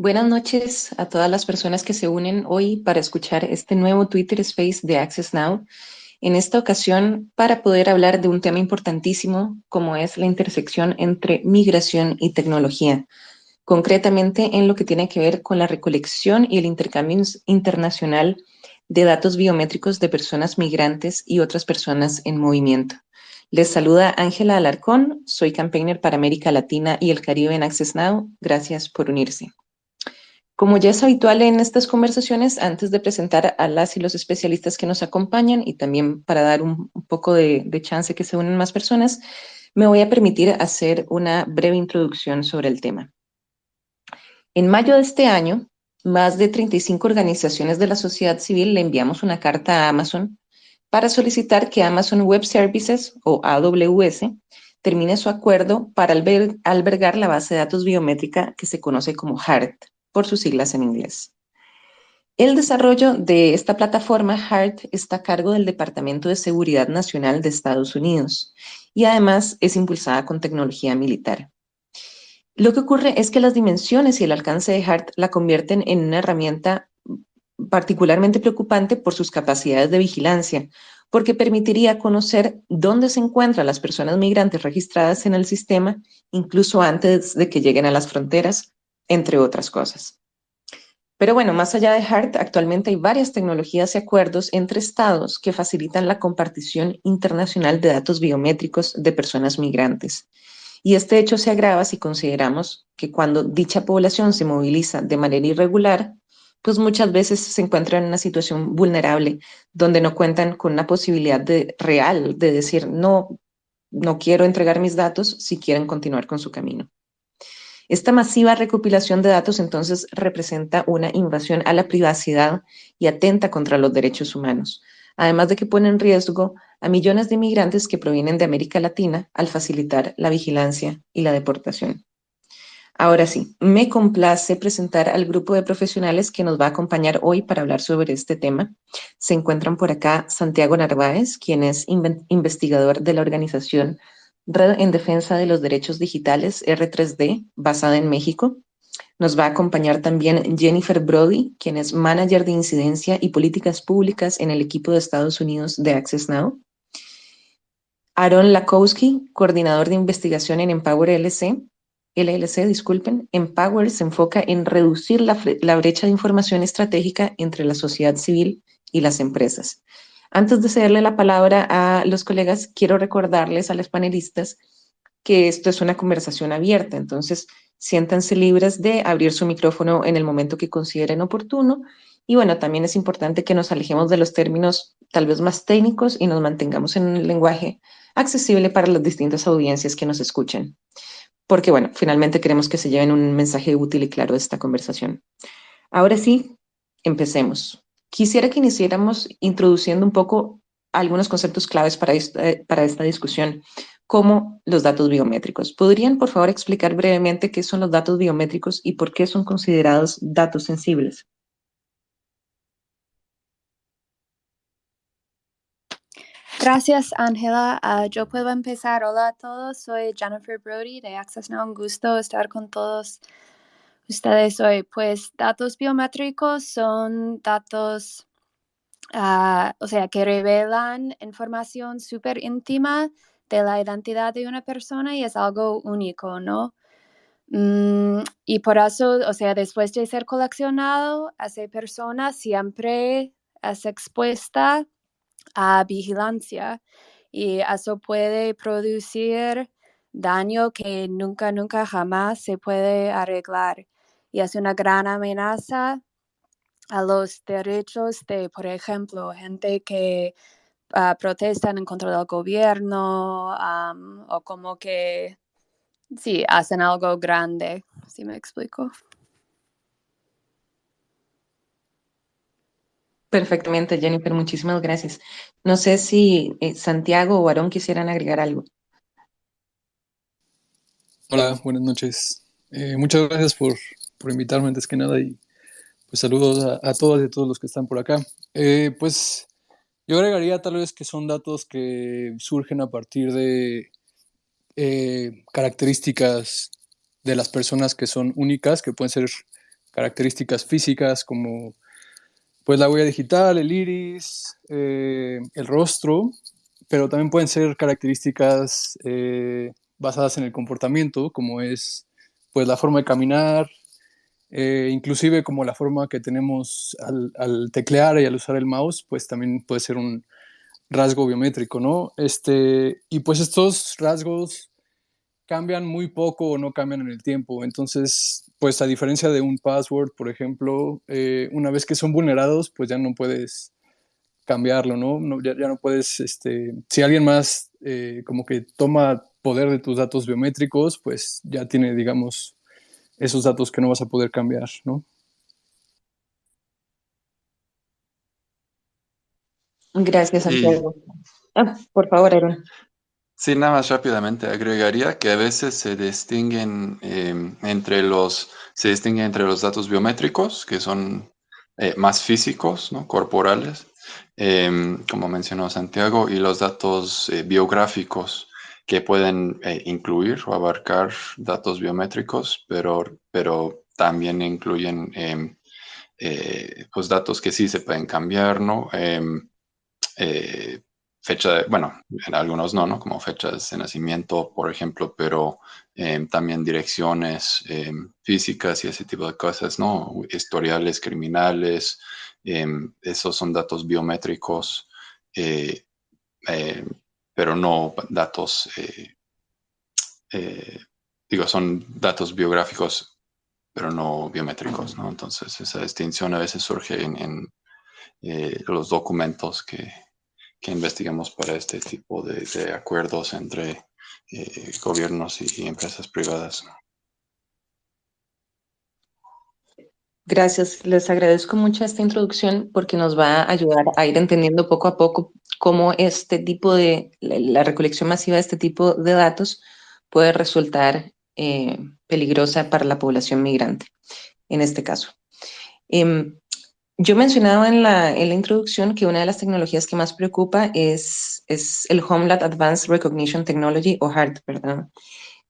Buenas noches a todas las personas que se unen hoy para escuchar este nuevo Twitter Space de Access Now. En esta ocasión, para poder hablar de un tema importantísimo como es la intersección entre migración y tecnología, concretamente en lo que tiene que ver con la recolección y el intercambio internacional de datos biométricos de personas migrantes y otras personas en movimiento. Les saluda Ángela Alarcón, soy campaigner para América Latina y el Caribe en Access Now. Gracias por unirse. Como ya es habitual en estas conversaciones, antes de presentar a las y los especialistas que nos acompañan y también para dar un, poco de, de chance que se unen más personas, me voy a permitir hacer una breve introducción sobre el tema. En mayo de este año, más de 35 organizaciones de la sociedad civil le enviamos una carta a Amazon para solicitar que Amazon Web Services, o AWS, termine su acuerdo para albergar la base de datos biométrica que se conoce como HART por sus siglas en inglés. El desarrollo de esta plataforma HART está a cargo del Departamento de Seguridad Nacional de Estados Unidos y además es impulsada con tecnología militar. Lo que ocurre es que las dimensiones y el alcance de HART la convierten en una herramienta particularmente preocupante por sus capacidades de vigilancia, porque permitiría conocer dónde se encuentran las personas migrantes registradas en el sistema, incluso antes de que lleguen a las fronteras, entre otras cosas. Pero bueno, más allá de HART, actualmente hay varias tecnologías y acuerdos entre estados que facilitan la compartición internacional de datos biométricos de personas migrantes. Y este hecho se agrava si consideramos que cuando dicha población se moviliza de manera irregular, pues muchas veces se encuentran en una situación vulnerable donde no cuentan con una posibilidad de, real de decir, no, no quiero entregar mis datos si quieren continuar con su camino. Esta masiva recopilación de datos entonces representa una invasión a la privacidad y atenta contra los derechos humanos, además de que pone en riesgo a millones de migrantes que provienen de América Latina al facilitar la vigilancia y la deportación. Ahora sí, me complace presentar al grupo de profesionales que nos va a acompañar hoy para hablar sobre este tema. Se encuentran por acá Santiago Narváez, quien es investigador de la organización Red en Defensa de los Derechos Digitales, R3D, basada en México. Nos va a acompañar también Jennifer Brody, quien es Manager de Incidencia y Políticas Públicas en el equipo de Estados Unidos de Access Now. Aaron Lakowski, coordinador de investigación en Empower LLC. LLC, disculpen. Empower se enfoca en reducir la, la brecha de información estratégica entre la sociedad civil y las empresas. Antes de cederle la palabra a los colegas, quiero recordarles a los panelistas que esto es una conversación abierta, entonces siéntanse libres de abrir su micrófono en el momento que consideren oportuno. Y bueno, también es importante que nos alejemos de los términos tal vez más técnicos y nos mantengamos en un lenguaje accesible para las distintas audiencias que nos escuchen. Porque bueno, finalmente queremos que se lleven un mensaje útil y claro de esta conversación. Ahora sí, empecemos. Quisiera que iniciáramos introduciendo un poco algunos conceptos claves para esta, discusión, como los datos biométricos. ¿Podrían, por favor, explicar brevemente qué son los datos biométricos y por qué son considerados datos sensibles? Gracias, Ángela. Ah, yo puedo empezar. Hola a todos, soy Jennifer Brody de Access Now. Un gusto estar con todos ustedes hoy? Pues datos biométricos son datos, uh, o sea, que revelan información súper íntima de la identidad de una persona y es algo único, ¿no? Mm, y por eso, o sea, después de ser coleccionado, esa persona siempre es expuesta a vigilancia y eso puede producir daño que nunca, nunca, jamás se puede arreglar y es una gran amenaza a los derechos de, por ejemplo, gente que uh, protestan en contra del gobierno o como que, sí, hacen algo grande, si me explico. Perfectamente, Jennifer, muchísimas gracias. No sé si eh, Santiago o Aarón quisieran agregar algo. Hola, buenas noches. Eh, muchas gracias por por invitarme antes que nada y pues saludos a, todas y a todos los que están por acá. Eh, pues yo agregaría tal vez que son datos que surgen a partir de eh, características de las personas que son únicas, que pueden ser características físicas como pues la huella digital, el iris, eh, el rostro, pero también pueden ser características basadas en el comportamiento, como es pues la forma de caminar, eh, inclusive como la forma que tenemos al, teclear y al usar el mouse, pues también puede ser un rasgo biométrico, ¿no? Este, y pues estos rasgos cambian muy poco o no cambian en el tiempo. Entonces, pues a diferencia de un password, por ejemplo, eh, una vez que son vulnerados, pues ya no puedes cambiarlo, ¿no? no ya, ya, no puedes, este, si alguien más eh, como que toma poder de tus datos biométricos, pues ya tiene, digamos, esos datos que no vas a poder cambiar, ¿no? Gracias, Santiago. Sí. Ah, por favor, Aaron. Sí, nada más rápidamente agregaría que a veces se distinguen eh, entre los se distingue entre los datos biométricos que son eh, más físicos, ¿no? corporales, eh, como mencionó Santiago, y los datos eh, biográficos que pueden eh, incluir o abarcar datos biométricos, pero, pero también incluyen em, eh, pues datos que sí se pueden cambiar, ¿no? Em, fecha, de, bueno, en algunos no, ¿no? Como fechas de nacimiento, por ejemplo, pero eh, también direcciones eh, físicas y ese tipo de cosas, ¿no? Historiales criminales, eh, esos son datos biométricos, eh, pero no datos, digo, son datos biográficos, pero no biométricos, ¿no? Entonces, esa distinción a veces surge en, en los documentos que, que investigamos para este tipo de, acuerdos entre eh, gobiernos y, y, empresas privadas. Gracias, les agradezco mucho esta introducción porque nos va a ayudar a ir entendiendo poco a poco cómo este tipo de, la recolección masiva de este tipo de datos puede resultar eh, peligrosa para la población migrante, en este caso. Eh, yo mencionaba en la, en la, introducción que una de las tecnologías que más preocupa es, es el Homeland Advanced Recognition Technology, o HART, perdón.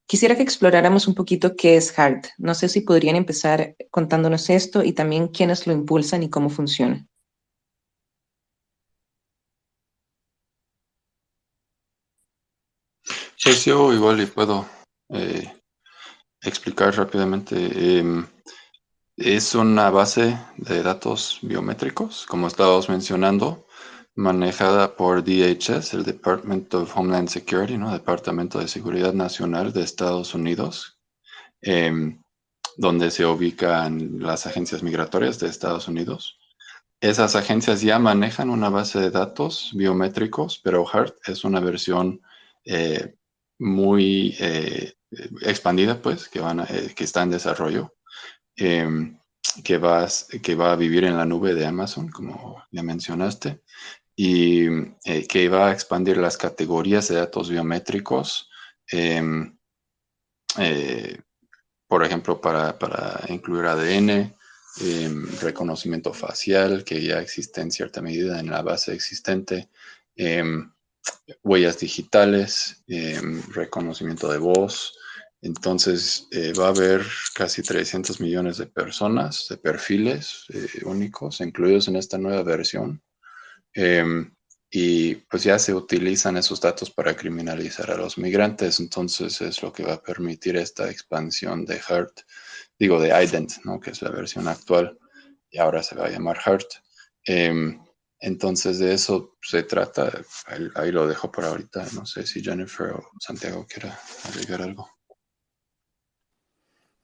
Quisiera que exploráramos un poquito qué es HART. No sé si podrían empezar contándonos esto y también quiénes lo impulsan y cómo funciona. Pues yo igual y puedo eh, explicar rápidamente. Eh, es una base de datos biométricos, como estábamos mencionando, manejada por DHS, el Department of Homeland Security, ¿no? Departamento de Seguridad Nacional de Estados Unidos, eh, donde se ubican las agencias migratorias de Estados Unidos. Esas agencias ya manejan una base de datos biométricos, pero HART es una versión eh, muy eh, expandida, pues, que, van a, eh, que está en desarrollo eh, que, vas, que va a vivir en la nube de Amazon, como ya mencionaste, y eh, que va a expandir las categorías de datos biométricos, eh, por ejemplo, para, para, incluir ADN, reconocimiento facial, que ya existe en cierta medida en la base existente, huellas digitales, reconocimiento de voz, entonces eh, va a haber casi 300 millones de personas, de perfiles únicos incluidos en esta nueva versión. Eh, y pues ya se utilizan esos datos para criminalizar a los migrantes. Entonces es lo que va a permitir esta expansión de HART, digo de IDENT, ¿no? que es la versión actual y ahora se va a llamar HART. Em, entonces de eso se trata. Ahí, ahí lo dejo por ahorita. No sé si Jennifer o Santiago quiera agregar algo.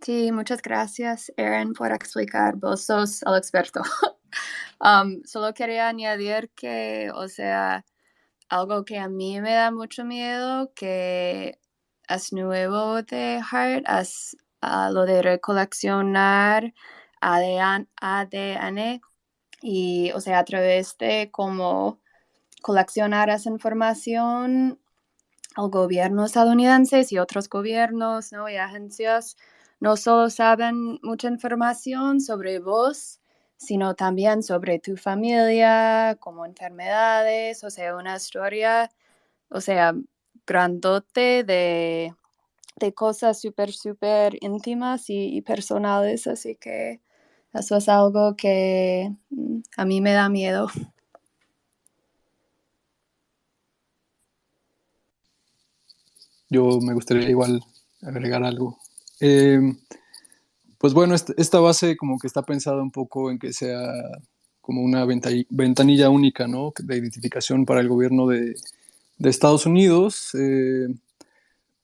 Sí, muchas gracias, Aaron, por explicar. Vos sos el experto. um, solo quería añadir que, o sea, algo que a mí me da mucho miedo, que es nuevo de Heart, es uh, lo de recoleccionar ADN, ADN y, o sea, a través de cómo coleccionar esa información al gobierno estadounidense y otros gobiernos ¿no? y agencias no solo saben mucha información sobre vos, sino también sobre tu familia, como enfermedades, o sea, una historia, o sea, grandote de, de cosas súper, súper íntimas y, personales. Así que Eso es algo que mm, a mí me da miedo. Yo me gustaría igual agregar algo. Eh, pues bueno, esta base como que está pensada un poco en que sea como una ventanilla única, ¿no? De identificación para el gobierno de, Estados Unidos, eh,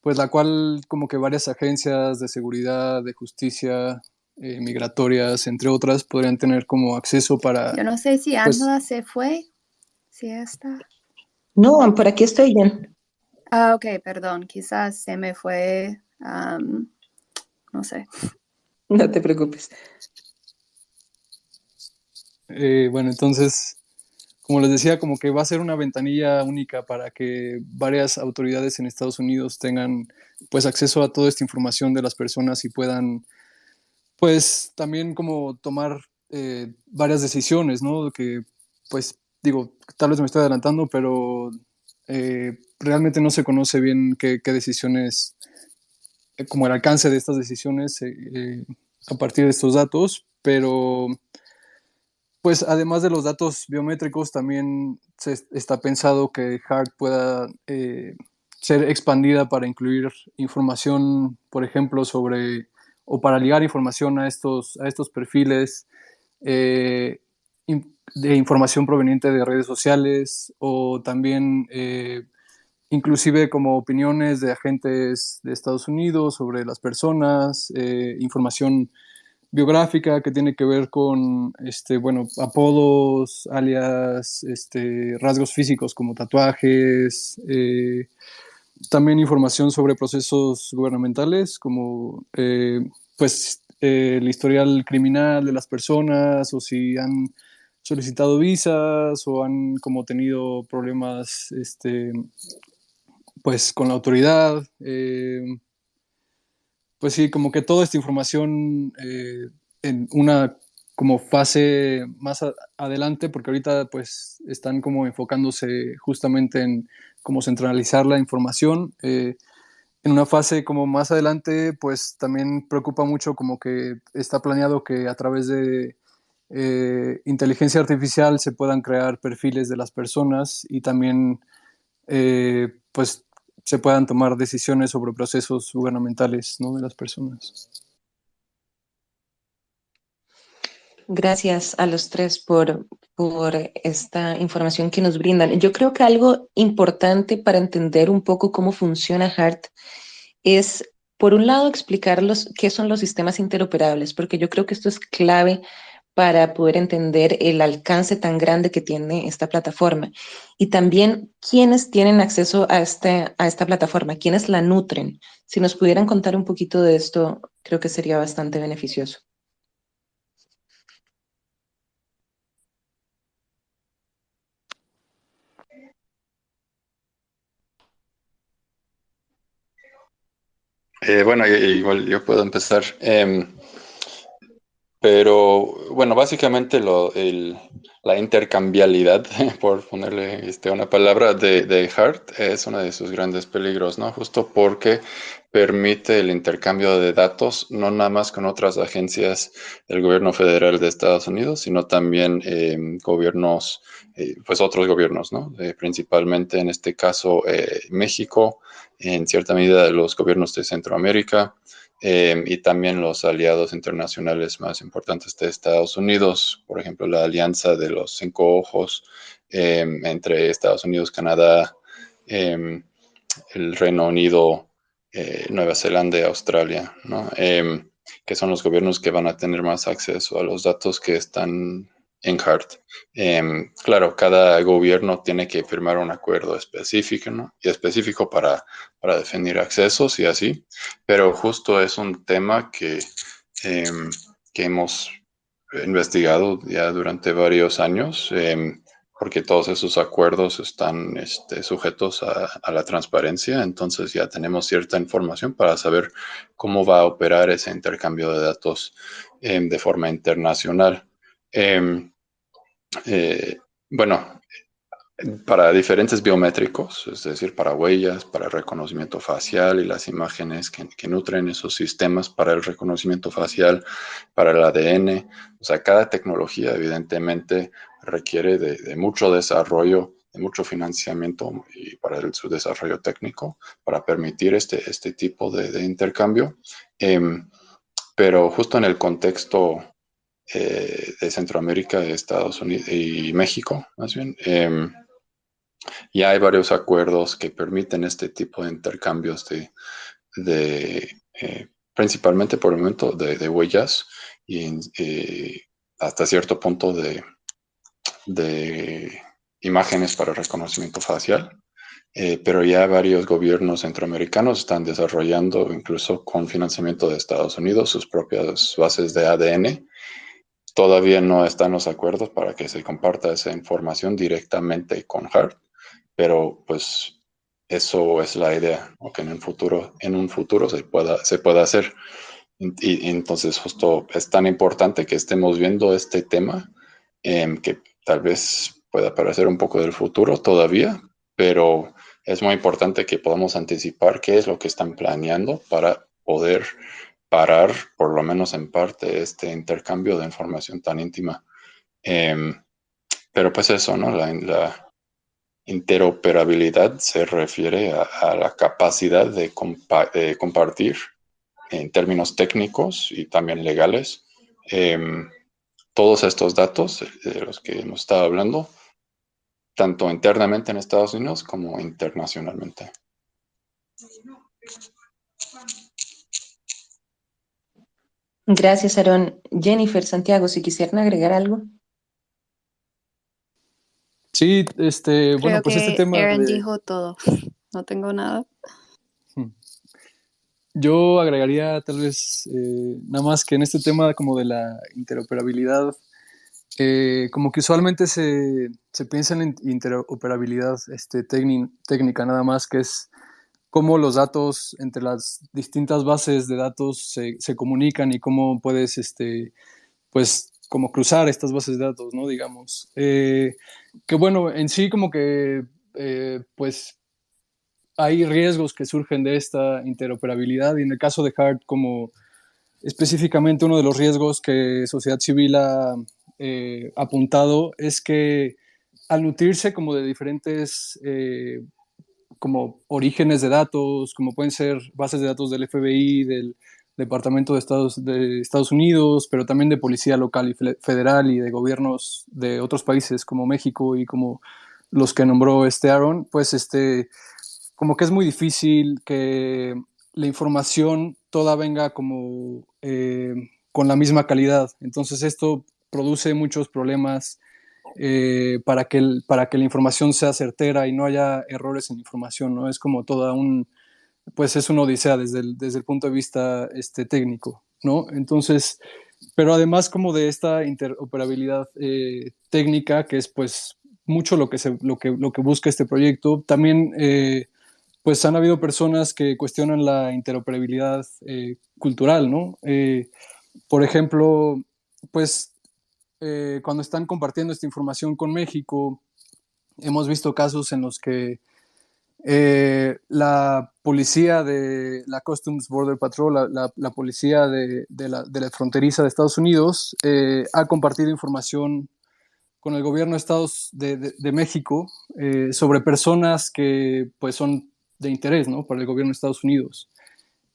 pues la cual como que varias agencias de seguridad, de justicia, eh, migratorias, entre otras, podrían tener como acceso para... Yo no sé si pues Angela se fue, si está... No, por aquí estoy bien. Ah, ok, perdón, quizás se me fue, no sé. No te preocupes. Eh, bueno, entonces, como les decía, como que va a ser una ventanilla única para que varias autoridades en Estados Unidos tengan pues acceso a toda esta información de las personas y puedan pues también como tomar eh, varias decisiones, ¿no? Que pues digo, tal vez me estoy adelantando, pero eh, realmente no se conoce bien qué, decisiones, como el alcance de estas decisiones a partir de estos datos, pero pues además de los datos biométricos, también se está pensado que HART pueda eh, ser expandida para incluir información, por ejemplo, sobre, o para ligar información a estos, a estos perfiles eh, de información proveniente de redes sociales o también eh, inclusive como opiniones de agentes de Estados Unidos sobre las personas, información biográfica que tiene que ver con, este, bueno, apodos, alias, este, rasgos físicos como tatuajes, eh, también información sobre procesos gubernamentales como, eh, pues, el historial criminal de las personas o si han solicitado visas o han como tenido problemas, este, pues, con la autoridad. Eh, pues sí, como que toda esta información eh, en una como fase más adelante, porque ahorita pues están como enfocándose justamente en cómo centralizar la información. Eh, en una fase como más adelante, pues también preocupa mucho como que está planeado que a través de inteligencia artificial se puedan crear perfiles de las personas y también pues se puedan tomar decisiones sobre procesos gubernamentales ¿no? de las personas. Gracias a los tres por, por esta información que nos brindan. Yo creo que algo importante para entender un poco cómo funciona HART es, por un lado, explicar qué son los sistemas interoperables, porque yo creo que esto es clave para poder entender el alcance tan grande que tiene esta plataforma y también quiénes tienen acceso a, este, a esta plataforma, quiénes la nutren. Si nos pudieran contar un poquito de esto, creo que sería bastante beneficioso. Eh, bueno, igual yo puedo empezar. Em, pero bueno, básicamente lo, la intercambialidad, por ponerle este, una palabra, de, de Hart es uno de sus grandes peligros, ¿no? Justo porque permite el intercambio de datos, no nada más con otras agencias del gobierno federal de Estados Unidos, sino también eh, gobiernos, eh, pues otros gobiernos, ¿no? Eh, principalmente en este caso México, en cierta medida los gobiernos de Centroamérica, Em, y también los aliados internacionales más importantes de Estados Unidos, por ejemplo, la alianza de los cinco ojos em, entre Estados Unidos, Canadá, em, el Reino Unido, eh, Nueva Zelanda y Australia, ¿no? que son los gobiernos que van a tener más acceso a los datos que están en HART. Em, claro, cada gobierno tiene que firmar un acuerdo específico, ¿no? Y específico para, para definir accesos y así, pero justo es un tema que, em, que hemos investigado ya durante varios años, em, porque todos esos acuerdos están este, sujetos a, la transparencia, entonces ya tenemos cierta información para saber cómo va a operar ese intercambio de datos de forma internacional. Eh, eh, bueno, para diferentes biométricos, es decir, para huellas, para reconocimiento facial y las imágenes que, nutren esos sistemas para el reconocimiento facial, para el ADN. O sea, cada tecnología evidentemente requiere de, mucho desarrollo, de mucho financiamiento y para el, su desarrollo técnico para permitir este, este tipo de, intercambio. Eh, pero justo en el contexto eh, de Centroamérica, Estados Unidos y México, más bien, eh, ya hay varios acuerdos que permiten este tipo de intercambios de, de eh, principalmente por el momento de, de huellas y eh, hasta cierto punto de, de, imágenes para reconocimiento facial. Pero ya varios gobiernos centroamericanos están desarrollando, incluso con financiamiento de Estados Unidos, sus propias bases de ADN. Todavía no están los acuerdos para que se comparta esa información directamente con HART, pero pues eso es la idea, o que en un futuro, en un futuro se pueda, se pueda hacer. Y, entonces justo es tan importante que estemos viendo este tema, eh, que tal vez pueda parecer un poco del futuro todavía, pero es muy importante que podamos anticipar qué es lo que están planeando para poder parar, por lo menos en parte, este intercambio de información tan íntima. Eh, pero pues eso, ¿no? La, interoperabilidad se refiere a, la capacidad de, compa de, compartir en términos técnicos y también legales eh, todos estos datos de los que hemos estado hablando, tanto internamente en Estados Unidos como internacionalmente. Gracias, Aaron. Jennifer, Santiago, si quisieran agregar algo. Sí, este, Creo bueno, pues que este tema. Aaron de- dijo todo. No tengo nada. Yo agregaría tal vez eh, nada más que en este tema como de la interoperabilidad, eh, como que usualmente se, se piensa en interoperabilidad este, técni- técnica nada más, que es cómo los datos entre las distintas bases de datos se, se comunican y cómo puedes, este, pues, como cruzar estas bases de datos, ¿no? Digamos. Eh, que bueno, en sí como que, eh, pues, hay riesgos que surgen de esta interoperabilidad y en el caso de HART como específicamente uno de los riesgos que sociedad civil ha eh, apuntado es que al nutrirse como de diferentes como orígenes de datos, como pueden ser bases de datos del FBI, del Departamento de Estados, de Estados Unidos, pero también de policía local y federal y de gobiernos de otros países como México y como los que nombró este Aaron, pues este, como que es muy difícil que la información toda venga como eh, con la misma calidad. Entonces esto produce muchos problemas eh, para, que para que la información sea certera y no haya errores en información, ¿no? Es como toda un, pues es una odisea desde el, desde el punto de vista este, técnico, ¿no? Entonces, pero además como de esta interoperabilidad eh, técnica, que es pues mucho lo que, se, lo que, lo que busca este proyecto, también eh, pues han habido personas que cuestionan la interoperabilidad cultural, ¿no? Por ejemplo, pues eh, cuando están compartiendo esta información con México, hemos visto casos en los que eh, la policía de la Customs Border Patrol, la, la, la policía de, de, la, de, la, fronteriza de Estados Unidos, eh, ha compartido información con el gobierno de Estados de, de México eh, sobre personas que pues son de interés ¿no? para el gobierno de Estados Unidos.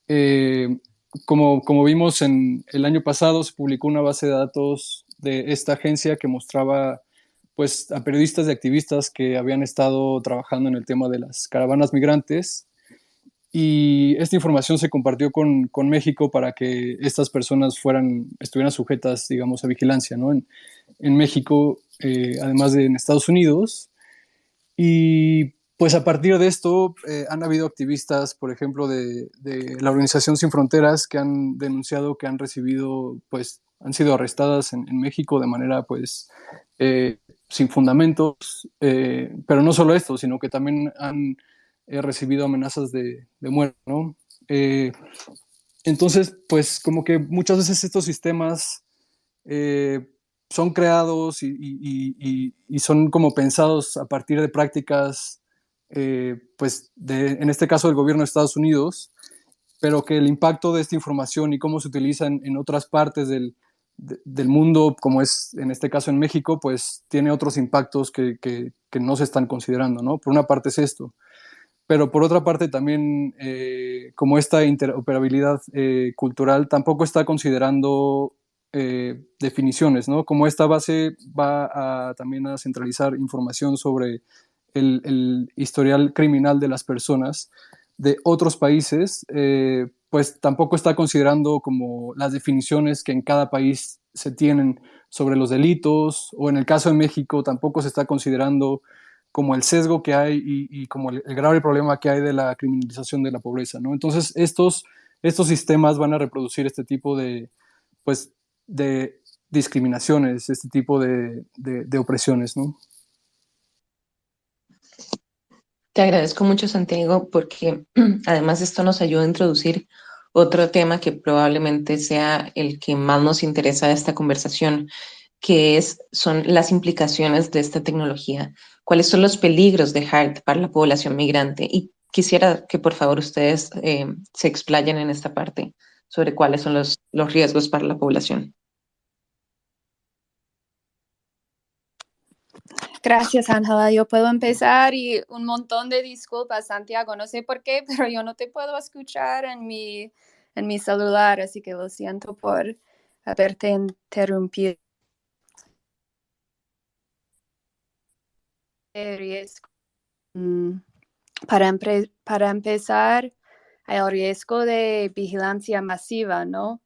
Eh, como, como vimos en el año pasado, se publicó una base de datos de esta agencia que mostraba pues, a periodistas y activistas que habían estado trabajando en el tema de las caravanas migrantes. Y esta información se compartió con, con México para que estas personas fueran, estuvieran sujetas, digamos, a vigilancia, ¿no? En, en México, eh, además de en Estados Unidos. Y pues a partir de esto eh, han habido activistas, por ejemplo, de, de, la Organización Sin Fronteras que han denunciado que han recibido, pues, han sido arrestadas en, en México de manera, pues, eh, sin fundamentos, eh, pero no solo esto, sino que también han recibido amenazas de, de muerte, ¿no? Eh, entonces, pues, como que muchas veces estos sistemas, eh, son creados y, son como pensados a partir de prácticas, eh, pues en este caso del gobierno de Estados Unidos, pero que el impacto de esta información y cómo se utiliza en, otras partes del, mundo, como es en este caso en México, pues tiene otros impactos que, no se están considerando, ¿no? Por una parte es esto, pero por otra parte también, eh, como esta interoperabilidad eh, cultural tampoco está considerando eh, definiciones, ¿no? Como esta base va a, también a centralizar información sobre el, historial criminal de las personas de otros países, pues tampoco está considerando como las definiciones que en cada país se tienen sobre los delitos, o en el caso de México tampoco se está considerando como el sesgo que hay y, como el, grave problema que hay de la criminalización de la pobreza, ¿no? Entonces, estos, estos sistemas van a reproducir este tipo de, pues, de discriminaciones, este tipo de, opresiones, ¿no? Te agradezco mucho, Santiago, porque además esto nos ayuda a introducir otro tema que probablemente sea el que más nos interesa de esta conversación, que es, son las implicaciones de esta tecnología. ¿Cuáles son los peligros de HART para la población migrante? Y quisiera que por favor ustedes eh, se explayen en esta parte sobre cuáles son los, los riesgos para la población. Gracias, Ángela. Yo puedo empezar y un montón de disculpas, Santiago. No sé por qué, pero yo no te puedo escuchar en mi, en mi celular, así que lo siento por haberte interrumpido. Mm, para, para empezar, hay el riesgo de vigilancia masiva, ¿no?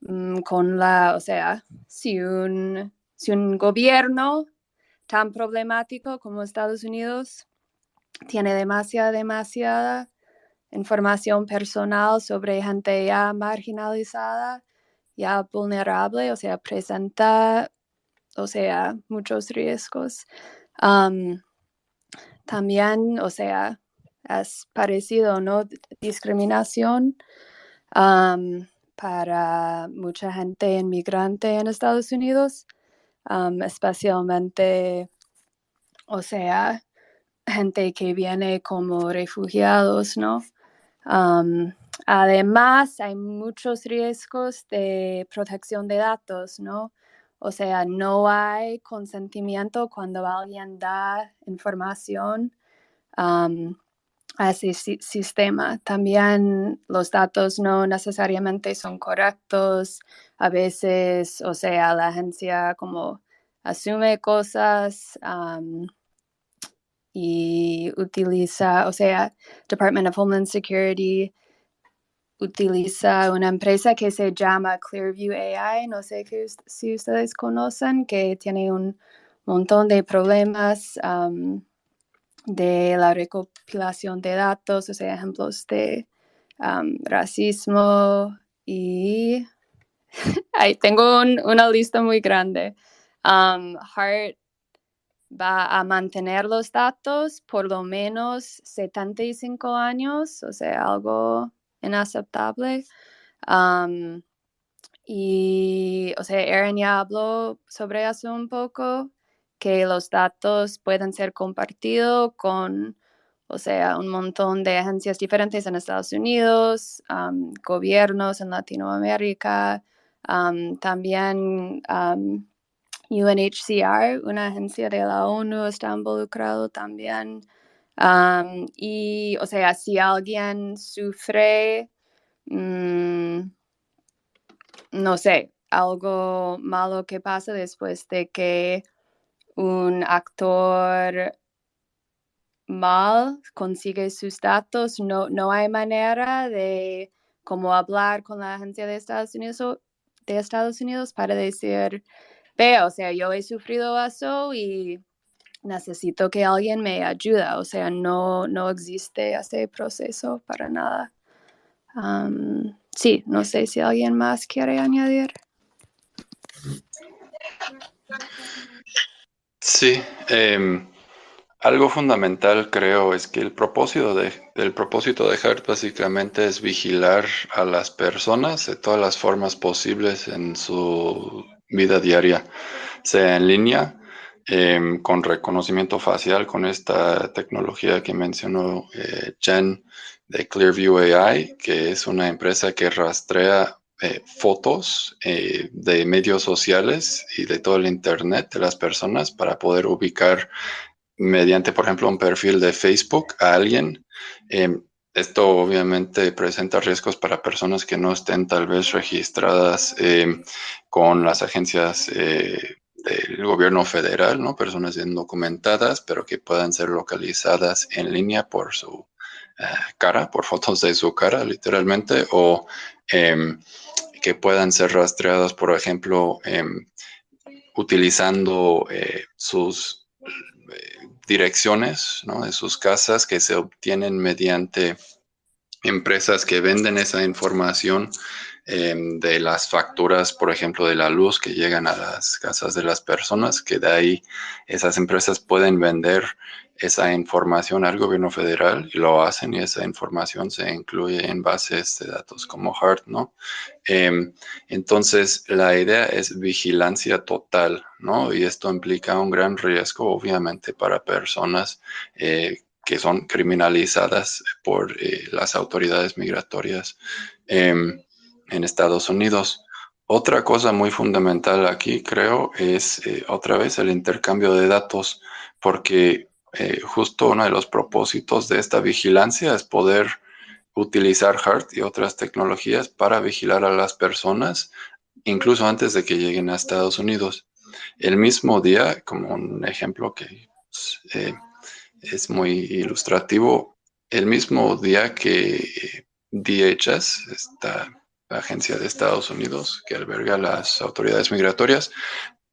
Mm, con la, o sea, si un, si un gobierno tan problemático como Estados Unidos tiene demasiada, demasiada información personal sobre gente ya marginalizada, ya vulnerable, o sea, presenta, o sea, muchos riesgos. también, o sea, es parecido, ¿no? Discriminación para mucha gente inmigrante en Estados Unidos, especialmente, o sea, gente que viene como refugiados, ¿no? además, hay muchos riesgos de protección de datos, ¿no? O sea, no hay consentimiento cuando alguien da información a ese sistema. También los datos no necesariamente son correctos. A veces, o sea, la agencia como asume cosas y utiliza, o sea, Department of Homeland Security utiliza una empresa que se llama Clearview AI, no sé si ustedes conocen, que tiene un montón de problemas de la recopilación de datos, o sea, ejemplos de racismo y ahí tengo una lista muy grande. Um, Hart va a mantener los datos por lo menos 75 años, o sea, algo inaceptable. y, o sea, Aaron ya habló sobre eso un poco que los datos pueden ser compartidos con, o sea, un montón de agencias diferentes en Estados Unidos, gobiernos en Latinoamérica, también UNHCR, una agencia de la ONU, está involucrado también. y, o sea, si alguien sufre, mm, no sé, algo malo que pasa después de que un actor mal consigue sus datos, no, no hay manera de como hablar con la agencia de Estados Unidos, de Estados Unidos para decir, ve, o sea, yo he sufrido eso y necesito que alguien me ayude, o sea, no, no existe ese proceso para nada. sí, no sé si alguien más quiere añadir. Sí, em, algo fundamental creo es que el propósito de, el propósito de HEART básicamente es vigilar a las personas de todas las formas posibles en su vida diaria. sea en línea, em, con reconocimiento facial, con esta tecnología que mencionó eh, Jen de Clearview AI, que es una empresa que rastrea eh, fotos eh, de medios sociales y de todo el Internet de las personas para poder ubicar mediante, por ejemplo, un perfil de Facebook a alguien. Em, esto obviamente presenta riesgos para personas que no estén tal vez registradas con las agencias eh, del gobierno federal, ¿no? Personas indocumentadas, pero que puedan ser localizadas en línea por su cara, por fotos de su cara, literalmente, o em, que puedan ser rastreadas, por ejemplo, em, utilizando eh, sus eh, direcciones de sus casas que se obtienen mediante empresas que venden esa información em, de las facturas, por ejemplo, de la luz que llegan a las casas de las personas, que de ahí esas empresas pueden vender esa información al gobierno federal y lo hacen y esa información se incluye en bases de datos como HART, ¿no? Em, entonces, la idea es vigilancia total, ¿no? Y esto implica un gran riesgo, obviamente, para personas eh, que son criminalizadas por eh, las autoridades migratorias em, en Estados Unidos. Otra cosa muy fundamental aquí, creo, es eh, otra vez el intercambio de datos, porque eh, justo uno de los propósitos de esta vigilancia es poder utilizar HART y otras tecnologías para vigilar a las personas, incluso antes de que lleguen a Estados Unidos. El mismo día, como un ejemplo que eh, es muy ilustrativo, el mismo día que DHS, esta agencia de Estados Unidos que alberga las autoridades migratorias,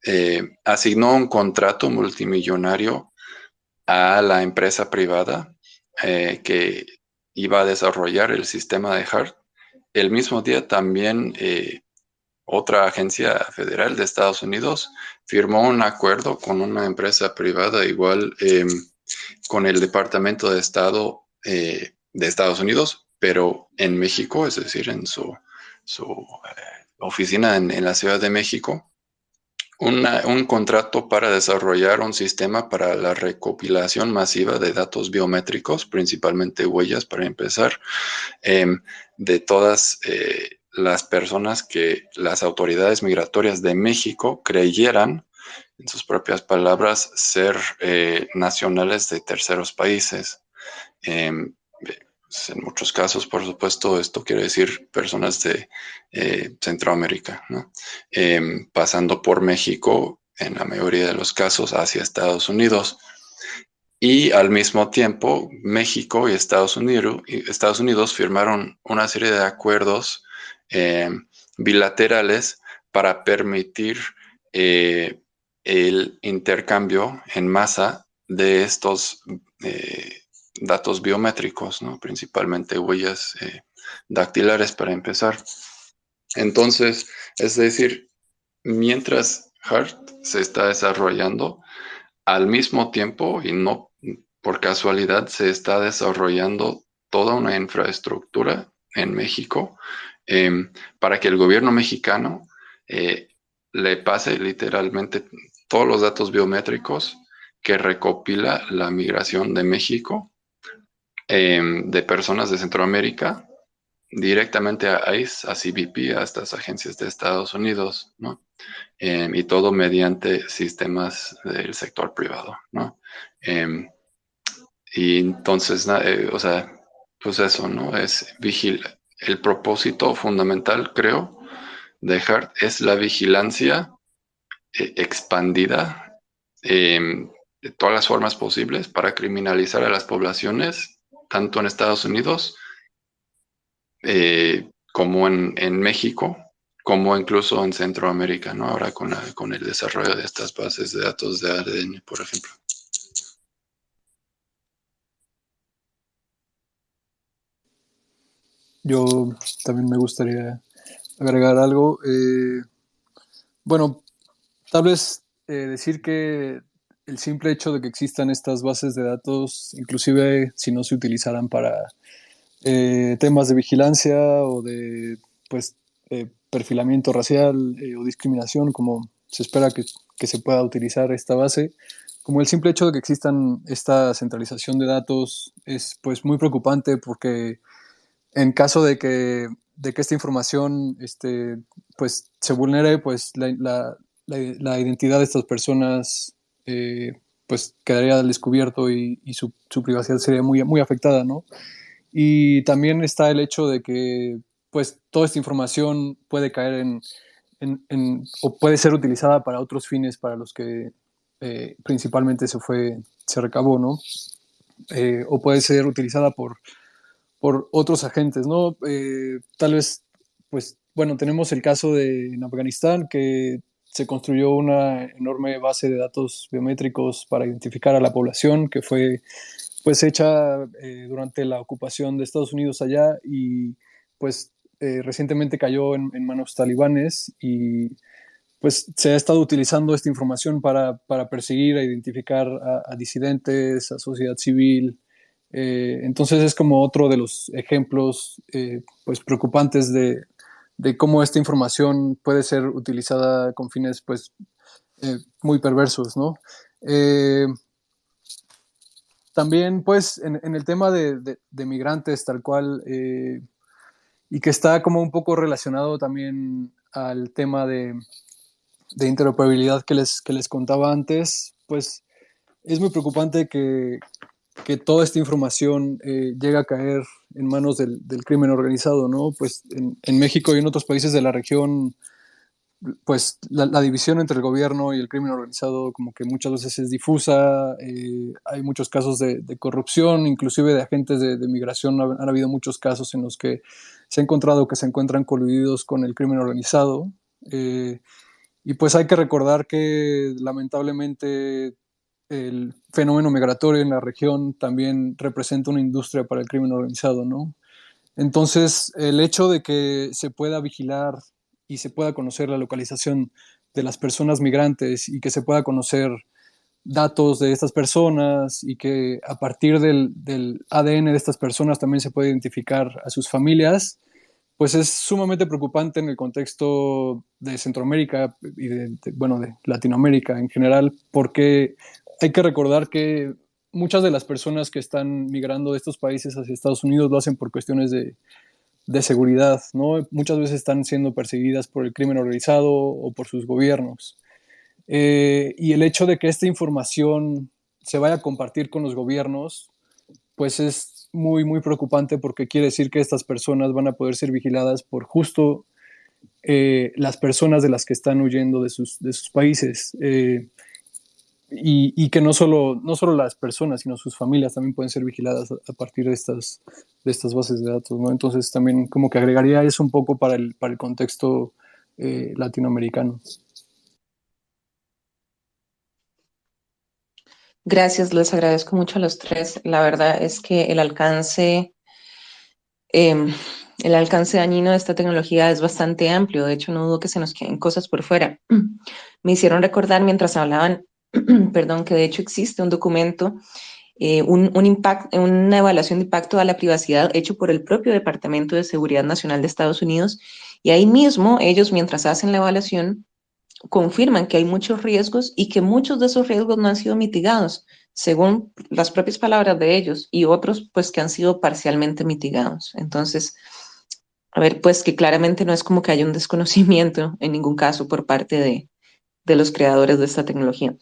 eh, asignó un contrato multimillonario a la empresa privada eh, que iba a desarrollar el sistema de HART. El mismo día también eh, otra agencia federal de Estados Unidos firmó un acuerdo con una empresa privada igual em, con el Departamento de Estado eh, de Estados Unidos, pero en México, es decir, en su, oficina en la Ciudad de México, un contrato para desarrollar un sistema para la recopilación masiva de datos biométricos, principalmente huellas para empezar, em, de todas eh, las personas que las autoridades migratorias de México creyeran, en sus propias palabras, ser eh, nacionales de terceros países. Pues, en muchos casos, por supuesto, esto quiere decir personas de eh, Centroamérica, em, pasando por México, en la mayoría de los casos, hacia Estados Unidos. Y al mismo tiempo, México y Estados Unidos, Estados Unidos firmaron una serie de acuerdos em, bilaterales para permitir eh, el intercambio en masa de estos eh, datos biométricos, ¿no? principalmente huellas eh, dactilares para empezar. Entonces, es decir, mientras HART se está desarrollando, al mismo tiempo y no por casualidad se está desarrollando toda una infraestructura en México em, para que el gobierno mexicano eh, le pase literalmente todos los datos biométricos que recopila la migración de México Em, de personas de Centroamérica directamente a ICE, a CBP, a estas agencias de Estados Unidos, ¿no? Em, y todo mediante sistemas del sector privado, ¿no? Em, y entonces, eh, o sea, pues eso, ¿no? Es vigilar. El propósito fundamental, creo, de HART es la vigilancia eh, expandida de todas las formas posibles para criminalizar a las poblaciones tanto en Estados Unidos eh, como en, México, como incluso en Centroamérica, ¿no? Ahora con, con el desarrollo de estas bases de datos de ADN, por ejemplo. Yo también me gustaría agregar algo. Eh, bueno, tal vez eh, decir que el simple hecho de que existan estas bases de datos, inclusive si no se utilizaran para eh, temas de vigilancia o de pues, eh, perfilamiento racial eh, o discriminación, como se espera que, que se pueda utilizar esta base. Como el simple hecho de que existan esta centralización de datos es pues muy preocupante porque en caso de que, de que esta información este, pues, se vulnere, pues la, la, la, identidad de estas personas eh, pues quedaría descubierto y, su, privacidad sería muy, muy afectada, ¿no? Y también está el hecho de que pues toda esta información puede caer en, o puede ser utilizada para otros fines para los que eh, principalmente se fue, se recabó, ¿no? Eh, o puede ser utilizada por, por otros agentes, ¿no? Tal vez, pues, bueno, tenemos el caso de en Afganistán que se construyó una enorme base de datos biométricos para identificar a la población que fue pues hecha eh, durante la ocupación de Estados Unidos allá y pues eh, recientemente cayó en, manos talibanes y pues se ha estado utilizando esta información para, para perseguir, a identificar a, disidentes, a sociedad civil. Eh, entonces es como otro de los ejemplos pues preocupantes de, de, cómo esta información puede ser utilizada con fines pues eh, muy perversos, ¿no? también pues en, el tema de, migrantes tal cual y que está como un poco relacionado también al tema de, interoperabilidad que les, que les contaba antes, pues es muy preocupante que, que toda esta información eh, llegue a caer en manos del, crimen organizado, ¿no? Pues en, México y en otros países de la región, pues la, división entre el gobierno y el crimen organizado como que muchas veces es difusa, eh, hay muchos casos de, corrupción, inclusive de agentes de, migración, han, han, habido muchos casos en los que se ha encontrado que se encuentran coludidos con el crimen organizado. Eh, y pues hay que recordar que lamentablemente el fenómeno migratorio en la región también representa una industria para el crimen organizado, ¿no? Entonces, el hecho de que se pueda vigilar y se pueda conocer la localización de las personas migrantes y que se pueda conocer datos de estas personas y que a partir del, ADN de estas personas también se puede identificar a sus familias, pues es sumamente preocupante en el contexto de Centroamérica y de, bueno, de Latinoamérica en general, porque hay que recordar que muchas de las personas que están migrando de estos países hacia Estados Unidos lo hacen por cuestiones de, de seguridad, ¿no? Muchas veces están siendo perseguidas por el crimen organizado o por sus gobiernos. Eh, y el hecho de que esta información se vaya a compartir con los gobiernos, pues es muy, muy preocupante porque quiere decir que estas personas van a poder ser vigiladas por justo eh, las personas de las que están huyendo de sus, de sus países. Eh, y, que no solo, no solo las personas, sino sus familias también pueden ser vigiladas a, partir de estas, de estas bases de datos. ¿no? Entonces también como que agregaría eso un poco para el, para el contexto eh, latinoamericano. Gracias, les agradezco mucho a los tres. La verdad es que el alcance, eh, el alcance dañino de esta tecnología es bastante amplio. De hecho, no dudo que se nos queden cosas por fuera. Me hicieron recordar mientras hablaban, perdón, que de hecho existe un documento, eh, un, un una evaluación de impacto a la privacidad hecho por el propio Departamento de Seguridad Nacional de Estados Unidos. Y ahí mismo ellos, mientras hacen la evaluación, confirman que hay muchos riesgos y que muchos de esos riesgos no han sido mitigados, según las propias palabras de ellos, y otros pues que han sido parcialmente mitigados. Entonces, a ver, pues que claramente no es como que haya un desconocimiento en ningún caso por parte de, de los creadores de esta tecnología.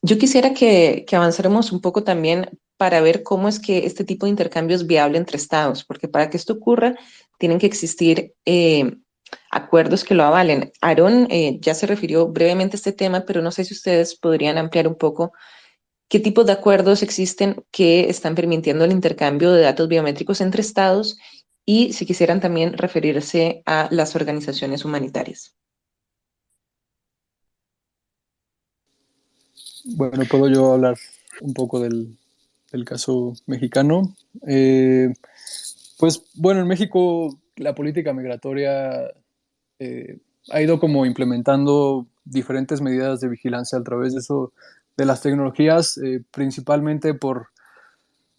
Yo quisiera que, que avancemos un poco también para ver cómo es que este tipo de intercambio es viable entre estados, porque para que esto ocurra tienen que existir eh, acuerdos que lo avalen. Aaron eh, ya se refirió brevemente a este tema, pero no sé si ustedes podrían ampliar un poco qué tipos de acuerdos existen que están permitiendo el intercambio de datos biométricos entre estados y si quisieran también referirse a las organizaciones humanitarias. Bueno, puedo yo hablar un poco del, del caso mexicano. Eh, pues bueno, en México la política migratoria eh, ha ido como implementando diferentes medidas de vigilancia a través de eso, de las tecnologías, eh, principalmente por,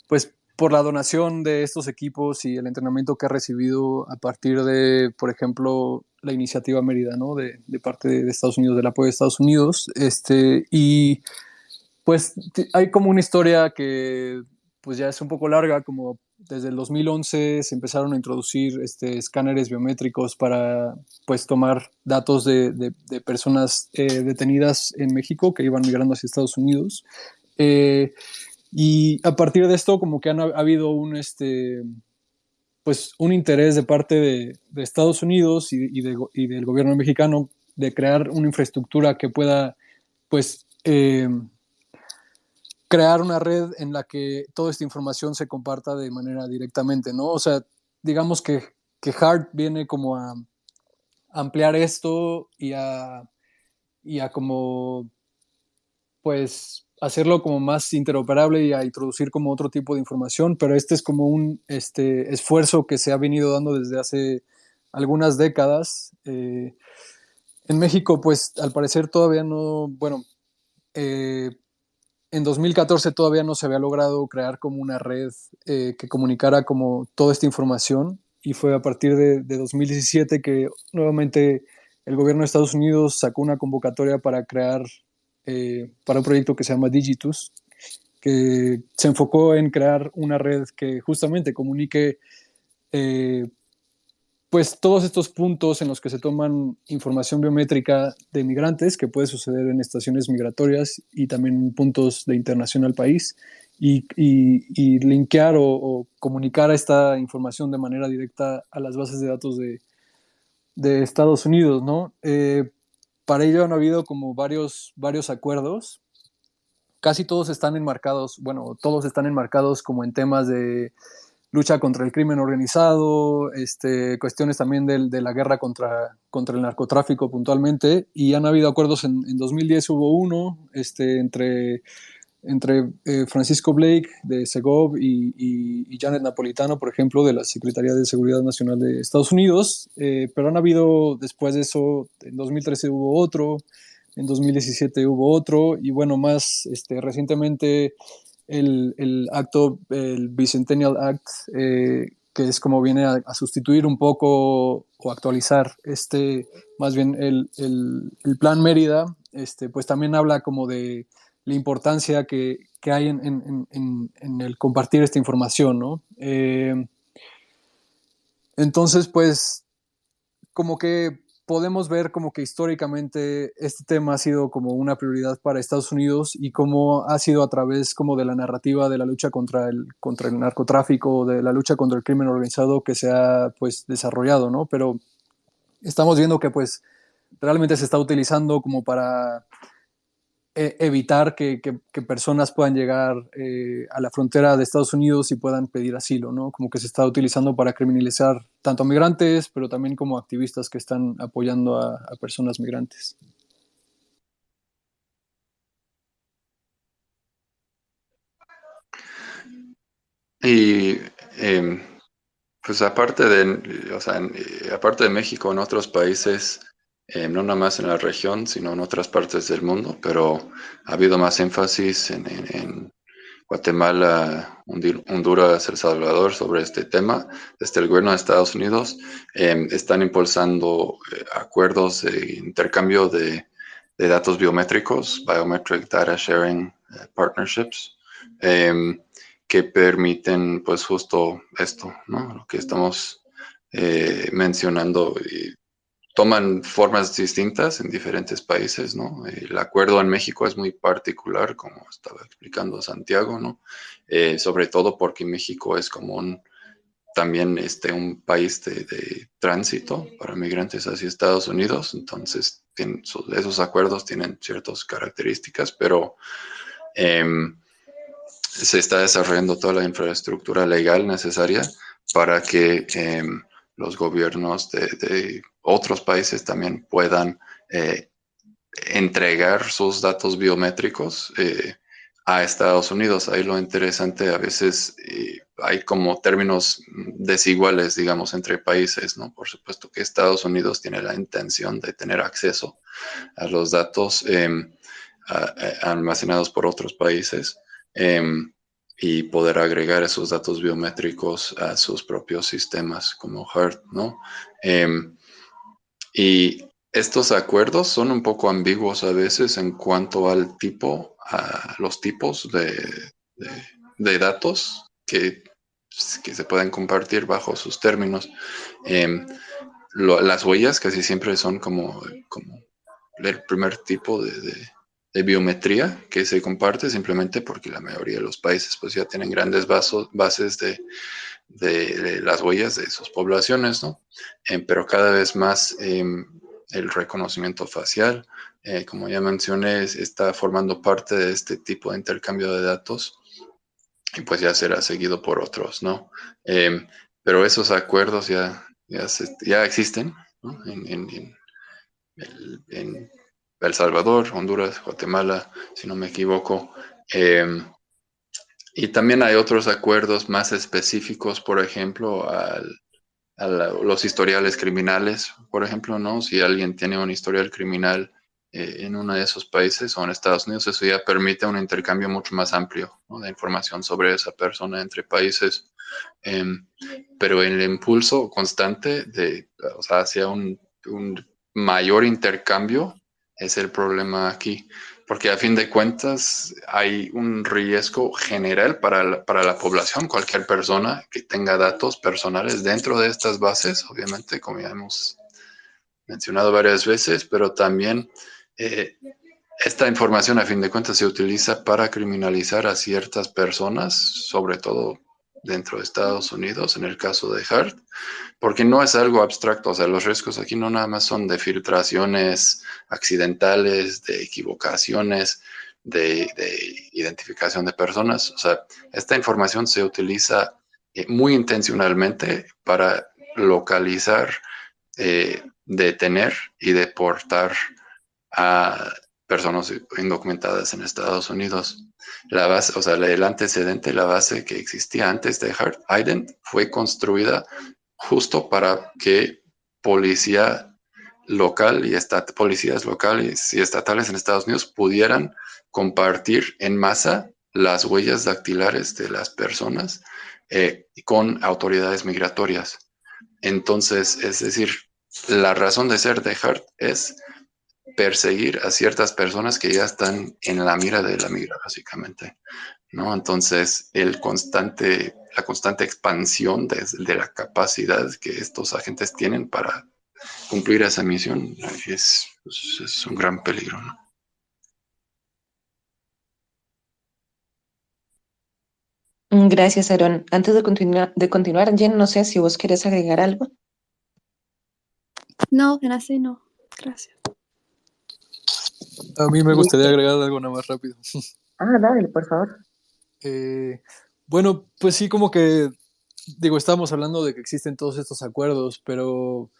pues, por la donación de estos equipos y el entrenamiento que ha recibido a partir de, por ejemplo, la iniciativa Mérida, ¿no? De, de parte de, Estados Unidos, del apoyo de Estados Unidos. Este, y pues hay como una historia que pues ya es un poco larga, como desde el 2011 se empezaron a introducir este, escáneres biométricos para pues tomar datos de, de, personas eh, detenidas en México que iban migrando hacia Estados Unidos. Eh, y a partir de esto como que han, ha habido un, este, pues, un interés de parte de, Estados Unidos y, y, y, del gobierno mexicano de crear una infraestructura que pueda pues eh, crear una red en la que toda esta información se comparta de manera directamente, ¿no? O sea, digamos que, que Hart viene como a ampliar esto y a, y a como, pues, hacerlo como más interoperable y a introducir como otro tipo de información, pero este es como un este, esfuerzo que se ha venido dando desde hace algunas décadas. Eh, en México, pues, al parecer todavía no, bueno, eh, en 2014 todavía no se había logrado crear como una red eh, que comunicara como toda esta información y fue a partir de, 2017 que nuevamente el gobierno de Estados Unidos sacó una convocatoria para crear, eh, para un proyecto que se llama Digitus, que se enfocó en crear una red que justamente comunique eh, pues todos estos puntos en los que se toman información biométrica de migrantes, que puede suceder en estaciones migratorias y también puntos de internación al país, y, y, linkear o, comunicar esta información de manera directa a las bases de datos de, de Estados Unidos, ¿no? Eh, para ello han habido como varios, varios acuerdos. Casi todos están enmarcados, bueno, todos están enmarcados como en temas de lucha contra el crimen organizado, este, cuestiones también de, de la guerra contra, contra el narcotráfico puntualmente, y han habido acuerdos, en, en 2010 hubo uno este, entre, entre eh, Francisco Blake de Segov y, y, Janet Napolitano, por ejemplo, de la Secretaría de Seguridad Nacional de Estados Unidos, eh, pero han habido después de eso, en 2013 hubo otro, en 2017 hubo otro, y bueno, más este, recientemente el, acto, el Bicentennial Act, eh, que es como viene a, sustituir un poco o actualizar este, más bien el, plan Mérida, este, pues también habla como de la importancia que, hay en, el compartir esta información, ¿no? Eh, entonces, pues, como que podemos ver como que históricamente este tema ha sido como una prioridad para Estados Unidos y cómo ha sido a través como de la narrativa de la lucha contra el, contra el narcotráfico, de la lucha contra el crimen organizado que se ha pues desarrollado, ¿no? Pero estamos viendo que pues realmente se está utilizando como para e, evitar que, personas puedan llegar eh, a la frontera de Estados Unidos y puedan pedir asilo, ¿no? Como que se está utilizando para criminalizar tanto a migrantes, pero también como activistas que están apoyando a, personas migrantes. Y em, pues aparte de, o sea, eh, aparte de México, en otros países eh, no nada más en la región, sino en otras partes del mundo, pero ha habido más énfasis en, Guatemala, Honduras, El Salvador sobre este tema. Desde el gobierno de Estados Unidos em, están impulsando eh, acuerdos de intercambio de, datos biométricos, Biometric Data Sharing eh, Partnerships, em, que permiten pues justo esto, ¿no? Lo que estamos mencionando. Y, toman formas distintas en diferentes países, ¿no? El acuerdo en México es muy particular, como estaba explicando Santiago, ¿no? Eh, sobre todo porque México es como un, también este, un país de, tránsito para migrantes hacia Estados Unidos, entonces esos acuerdos tienen ciertas características, pero em, se está desarrollando toda la infraestructura legal necesaria para que em, los gobiernos de, otros países también puedan eh, entregar sus datos biométricos eh, a Estados Unidos. Ahí lo interesante a veces eh, hay como términos desiguales, digamos, entre países, ¿no? Por supuesto que Estados Unidos tiene la intención de tener acceso a los datos em, almacenados por otros países. Y poder agregar esos datos biométricos a sus propios sistemas como HEART, ¿no? Em, y estos acuerdos son un poco ambiguos a veces en cuanto al tipo, a los tipos de, datos que, que, se pueden compartir bajo sus términos. Em, las huellas casi siempre son como, como el primer tipo de, de biometría que se comparte simplemente porque la mayoría de los países pues ya tienen grandes bases de, de, las huellas de sus poblaciones, ¿no? Eh, pero cada vez más em, el reconocimiento facial, eh, como ya mencioné, está formando parte de este tipo de intercambio de datos y pues ya será seguido por otros, ¿no? Em, pero esos acuerdos ya, ya, ya existen, en, en el Salvador, Honduras, Guatemala, si no me equivoco. Em, y también hay otros acuerdos más específicos, por ejemplo, a los historiales criminales, por ejemplo, ¿no? Si alguien tiene un historial criminal eh, en uno de esos países o en Estados Unidos, eso ya permite un intercambio mucho más amplio de información sobre esa persona entre países. Em, pero el impulso constante de, o sea, hacia un mayor intercambio es el problema aquí, porque a fin de cuentas hay un riesgo general para la, para la población, cualquier persona que tenga datos personales dentro de estas bases, obviamente, como ya hemos mencionado varias veces, pero también eh, esta información a fin de cuentas se utiliza para criminalizar a ciertas personas, sobre todo dentro de Estados Unidos, en el caso de Hart, porque no es algo abstracto, o sea, los riesgos aquí no nada más son de filtraciones accidentales, de equivocaciones, de, identificación de personas, o sea, esta información se utiliza eh, muy intencionalmente para localizar, eh, detener y deportar a personas indocumentadas en Estados Unidos. La base, o sea, el antecedente, la base que existía antes de Hart Ident fue construida justo para que policía local y policías locales y estatales en Estados Unidos pudieran compartir en masa las huellas dactilares de las personas eh, con autoridades migratorias. Entonces, es decir, la razón de ser de Hart es perseguir a ciertas personas que ya están en la mira de la migra, básicamente. ¿no? Entonces, el constante, la constante expansión de, la capacidad que estos agentes tienen para cumplir esa misión es, pues, es un gran peligro. ¿no? Gracias, Aaron. Antes de continuar, de continuar, Jen, no sé si vos querés agregar algo. No, así no. Gracias. A mí me gustaría agregar algo nada más rápido. Ah, dale, por favor. Eh, bueno, pues sí, como que, digo, estábamos hablando de que existen todos estos acuerdos, pero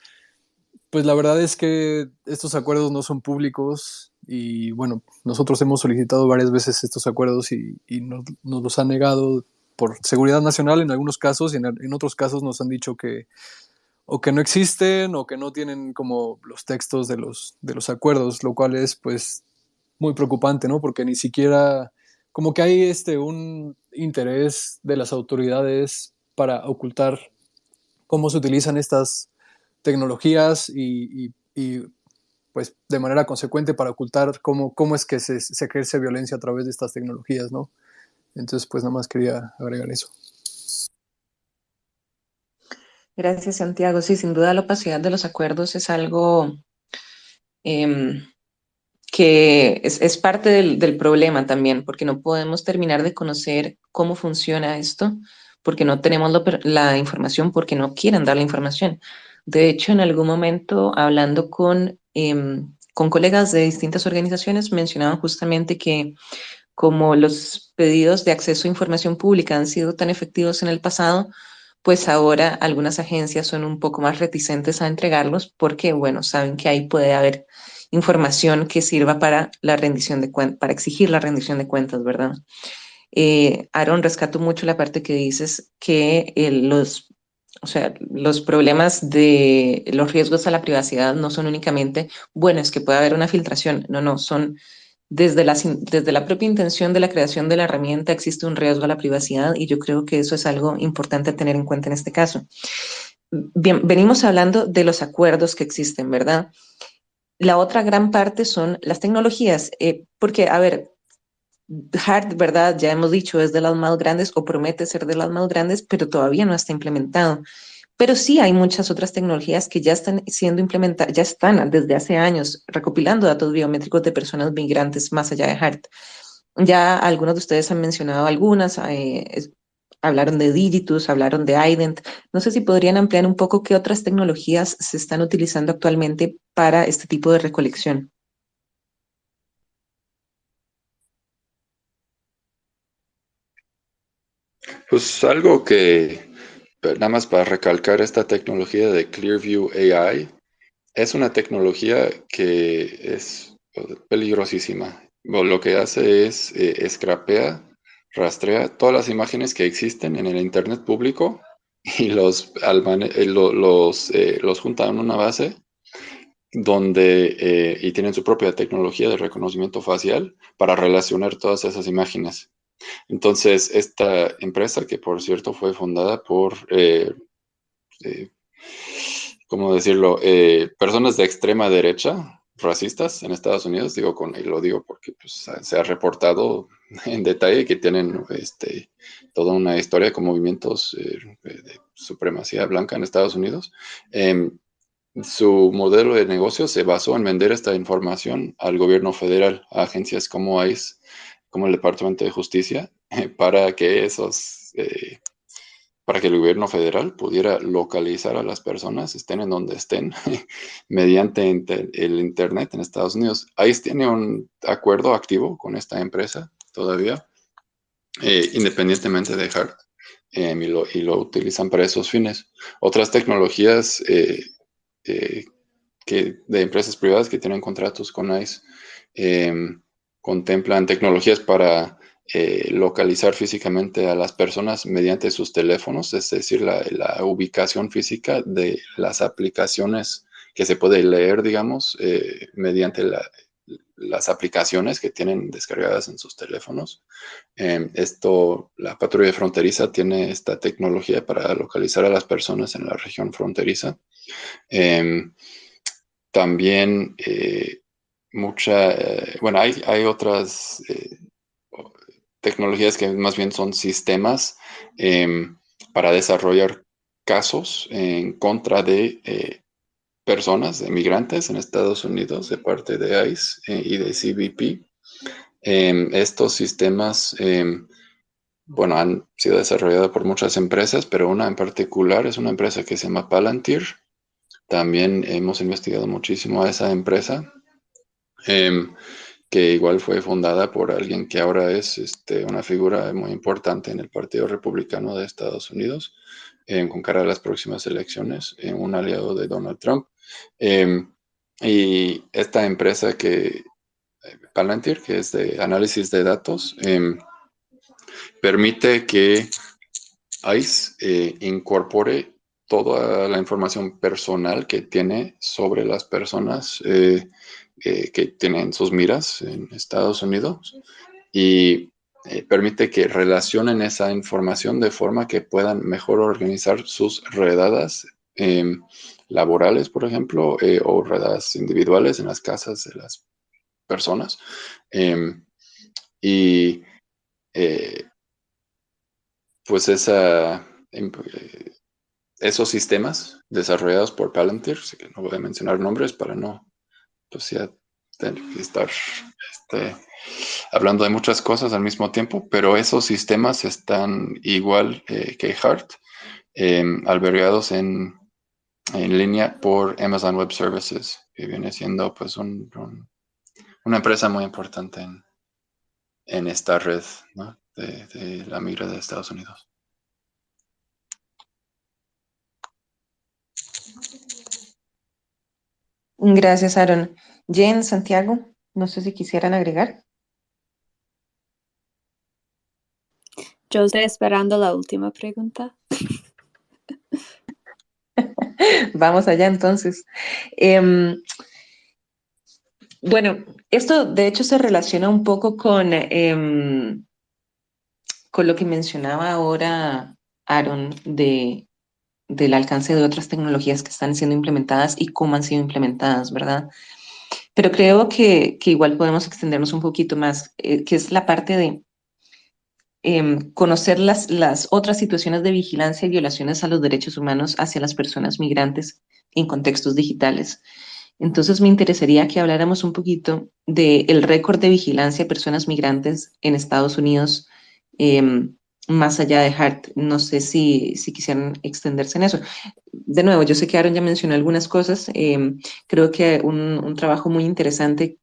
pues la verdad es que estos acuerdos no son públicos y bueno, nosotros hemos solicitado varias veces estos acuerdos y, nos, los han negado por seguridad nacional en algunos casos y en otros casos nos han dicho que o que no existen o que no tienen como los textos de los, de los acuerdos, lo cual es pues muy preocupante, ¿no? Porque ni siquiera, como que hay este, un interés de las autoridades para ocultar cómo se utilizan estas tecnologías y, pues de manera consecuente para ocultar cómo, cómo es que se, se ejerce violencia a través de estas tecnologías, ¿no? Entonces, pues nada más quería agregar eso. Gracias, Santiago. Sí, sin duda la opacidad de los acuerdos es algo em, que es, parte del, problema también, porque no podemos terminar de conocer cómo funciona esto, porque no tenemos la información, porque no quieren dar la información. De hecho, en algún momento, hablando con, em, con colegas de distintas organizaciones, mencionaban justamente que como los pedidos de acceso a información pública han sido tan efectivos en el pasado, pues ahora algunas agencias son un poco más reticentes a entregarlos porque, bueno, saben que ahí puede haber información que sirva para la rendición de cuentas, para exigir la rendición de cuentas, ¿verdad? Eh, Aaron, rescato mucho la parte que dices que los, o sea, los problemas de los riesgos a la privacidad no son únicamente, bueno, es que puede haber una filtración, no, no, son desde la, desde la propia intención de la creación de la herramienta existe un riesgo a la privacidad y yo creo que eso es algo importante tener en cuenta en este caso. Bien, venimos hablando de los acuerdos que existen, ¿verdad? La otra gran parte son las tecnologías, eh, porque, a ver, Hard, ¿verdad? Ya hemos dicho, es de las más grandes o promete ser de las más grandes, pero todavía no está implementado. Pero sí hay muchas otras tecnologías que ya están siendo implementadas, ya están desde hace años recopilando datos biométricos de personas migrantes más allá de HART. Ya algunos de ustedes han mencionado algunas, eh, hablaron de Digitus, hablaron de IDENT. No sé si podrían ampliar un poco qué otras tecnologías se están utilizando actualmente para este tipo de recolección. Pues algo que nada más para recalcar esta tecnología de Clearview AI, es una tecnología que es peligrosísima. Lo que hace es eh, escrapea, rastrea todas las imágenes que existen en el Internet público y los, eh, los, eh, junta en una base donde y tienen su propia tecnología de reconocimiento facial para relacionar todas esas imágenes. Entonces, esta empresa, que por cierto fue fundada por, eh, eh, ¿cómo decirlo?, eh, personas de extrema derecha, racistas en Estados Unidos, digo con, y lo digo porque pues, se ha reportado en detalle que tienen este, toda una historia con movimientos de supremacía blanca en Estados Unidos. Em, su modelo de negocio se basó en vender esta información al gobierno federal, a agencias como ICE, como el Departamento de Justicia para que esos, eh, para que el gobierno federal pudiera localizar a las personas, estén en donde estén, mediante el Internet en Estados Unidos. ICE tiene un acuerdo activo con esta empresa todavía, eh, independientemente de HART, em, y, lo, utilizan para esos fines. Otras tecnologías eh, que, de empresas privadas que tienen contratos con ICE, em, contemplan tecnologías para eh, localizar físicamente a las personas mediante sus teléfonos, es decir, la, ubicación física de las aplicaciones que se puede leer, digamos, eh, mediante las aplicaciones que tienen descargadas en sus teléfonos. Em, esto, la patrulla fronteriza tiene esta tecnología para localizar a las personas en la región fronteriza. Em, también eh, mucha, eh, bueno, hay, hay otras eh, tecnologías que más bien son sistemas em, para desarrollar casos en contra de eh, personas, de migrantes en Estados Unidos de parte de ICE y de CBP. Em, estos sistemas, em, bueno, han sido desarrollados por muchas empresas, pero una en particular es una empresa que se llama Palantir. También hemos investigado muchísimo a esa empresa Em, que igual fue fundada por alguien que ahora es este, una figura muy importante en el Partido Republicano de Estados Unidos, em, con cara a las próximas elecciones, eh, un aliado de Donald Trump. Em, y esta empresa que, eh, Palantir, que es de análisis de datos, permite que ICE eh, incorpore toda la información personal que tiene sobre las personas que tienen sus miras en Estados Unidos y eh, permite que relacionen esa información de forma que puedan mejor organizar sus redadas em, laborales, por ejemplo, eh, o redadas individuales en las casas de las personas. Em, y eh, pues esa, em, esos sistemas desarrollados por Palantir, que no voy a mencionar nombres para no pues ya tener que estar este, hablando de muchas cosas al mismo tiempo, pero esos sistemas están igual eh, que HART, em, albergados en, en, línea por Amazon Web Services, que viene siendo pues una empresa muy importante en, en esta red de, de la migra de Estados Unidos. Gracias, Aaron. Jen, Santiago, no sé si quisieran agregar. Yo estoy esperando la última pregunta. Vamos allá entonces. Em, bueno, esto de hecho se relaciona un poco con, em, con lo que mencionaba ahora Aaron de, del alcance de otras tecnologías que están siendo implementadas y cómo han sido implementadas, ¿verdad? Pero creo que, que igual podemos extendernos un poquito más, eh, que es la parte de em, conocer las, las otras situaciones de vigilancia y violaciones a los derechos humanos hacia las personas migrantes en contextos digitales. Entonces me interesaría que habláramos un poquito del récord de vigilancia de personas migrantes en Estados Unidos, eh, más allá de Hart. No sé si, si, quisieran extenderse en eso. De nuevo, yo sé que Aaron ya mencionó algunas cosas. Eh, creo que un, un, trabajo muy interesante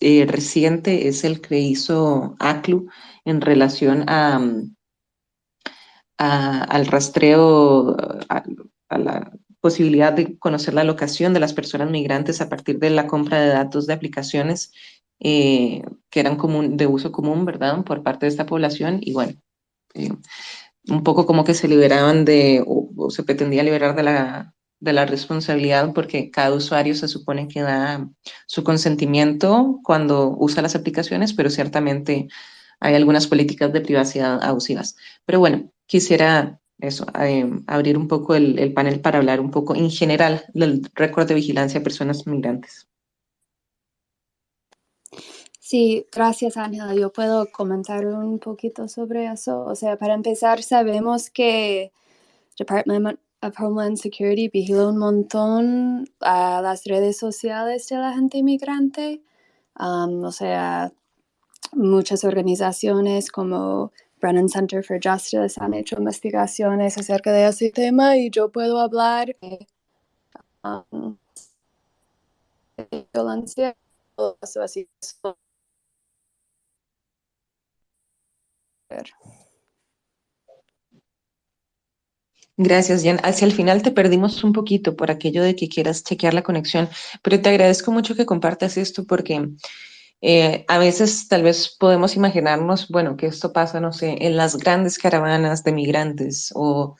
eh, reciente es el que hizo ACLU en relación a, a al rastreo, a, a la posibilidad de conocer la locación de las personas migrantes a partir de la compra de datos de aplicaciones eh, que eran común, de uso común, ¿verdad?, por parte de esta población. Y bueno, un poco como que se liberaban de, o, o, se pretendía liberar de la, de la responsabilidad porque cada usuario se supone que da su consentimiento cuando usa las aplicaciones, pero ciertamente hay algunas políticas de privacidad abusivas. Pero bueno, quisiera eso, eh, abrir un poco el, el, panel para hablar un poco en general del récord de vigilancia de personas migrantes. Sí, gracias Ángela. Yo puedo comentar un poquito sobre eso. O sea, para empezar, sabemos que Department of Homeland Security vigila un montón a las redes sociales de la gente inmigrante. Um, o sea, muchas organizaciones como Brennan Center for Justice han hecho investigaciones acerca de ese tema y yo puedo hablar de um, violencia así. Gracias, Jan. Hacia el final te perdimos un poquito por aquello de que quieras chequear la conexión, pero te agradezco mucho que compartas esto porque eh, a veces tal vez podemos imaginarnos, bueno, que esto pasa, no sé, en las grandes caravanas de migrantes o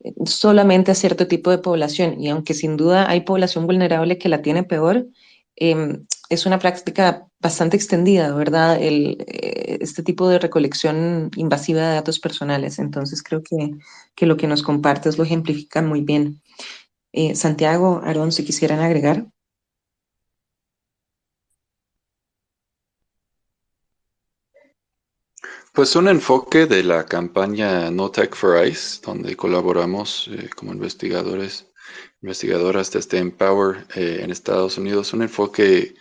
eh, solamente a cierto tipo de población. Y aunque sin duda hay población vulnerable que la tiene peor, eh, es una práctica bastante extendida, ¿verdad? El, eh, este tipo de recolección invasiva de datos personales. Entonces creo que, que lo que nos compartes lo ejemplifica muy bien. Eh, Santiago, Aarón, si quisieran agregar. Pues un enfoque de la campaña No Tech for ICE, donde colaboramos eh, como investigadores, investigadoras desde Empower eh, en Estados Unidos. Un enfoque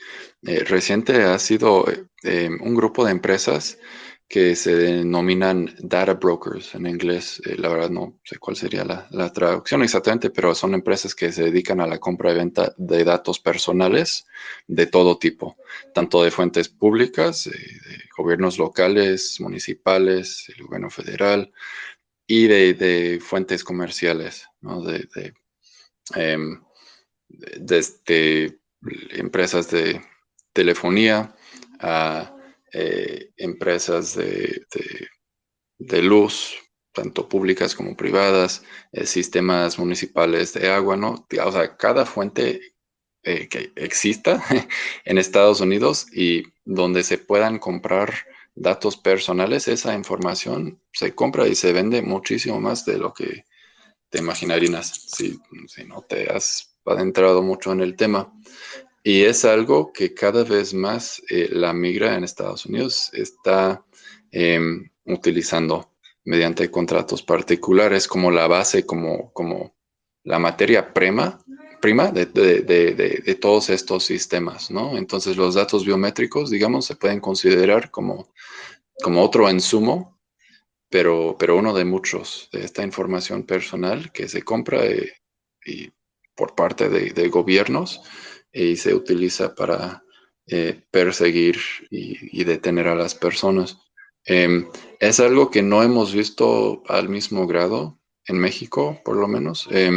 eh, reciente ha sido eh, un grupo de empresas que se denominan data brokers en inglés. Eh, la verdad no sé cuál sería la, la, traducción exactamente, pero son empresas que se dedican a la compra y venta de datos personales de todo tipo, tanto de fuentes públicas, eh, de gobiernos locales, municipales, el gobierno federal y de, de fuentes comerciales, ¿no? de, de, eh, desde empresas de telefonía a eh, empresas de, luz, tanto públicas como privadas, eh, sistemas municipales de agua, ¿no? O sea, cada fuente eh, que exista en Estados Unidos y donde se puedan comprar datos personales, esa información se compra y se vende muchísimo más de lo que te imaginarías si no te has adentrado mucho en el tema. Y es algo que cada vez más eh, la migra en Estados Unidos está eh, utilizando mediante contratos particulares como la base, como, como la materia prima, prima de, de, de, de, todos estos sistemas, ¿no? Entonces los datos biométricos, digamos, se pueden considerar como, como otro insumo, pero, pero uno de muchos de esta información personal que se compra eh, y por parte de, gobiernos y se utiliza para eh, perseguir y, detener a las personas. Eh, es algo que no hemos visto al mismo grado en México, por lo menos, eh,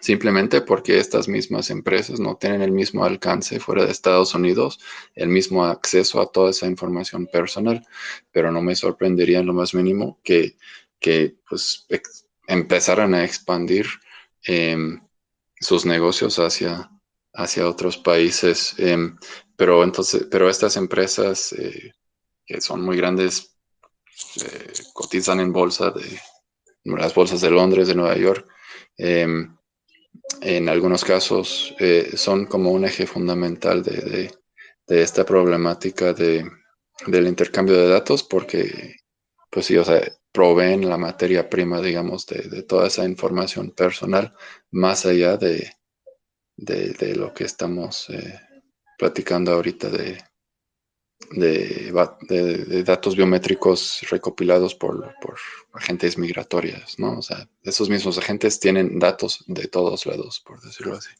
simplemente porque estas mismas empresas no tienen el mismo alcance fuera de Estados Unidos, el mismo acceso a toda esa información personal, pero no me sorprendería en lo más mínimo que, que pues, empezaran a expandir em, sus negocios hacia hacia otros países. Em, pero entonces, pero estas empresas eh, que son muy grandes eh, cotizan en bolsa de las bolsas de Londres, de Nueva York. Em, en algunos casos eh, son como un eje fundamental de, esta problemática de, del intercambio de datos porque, pues sí, o sea, proveen la materia prima, digamos, de, toda esa información personal más allá de, lo que estamos eh, platicando ahorita de, de, datos biométricos recopilados por, agentes migratorias, ¿no? O sea, esos mismos agentes tienen datos de todos lados, por decirlo así.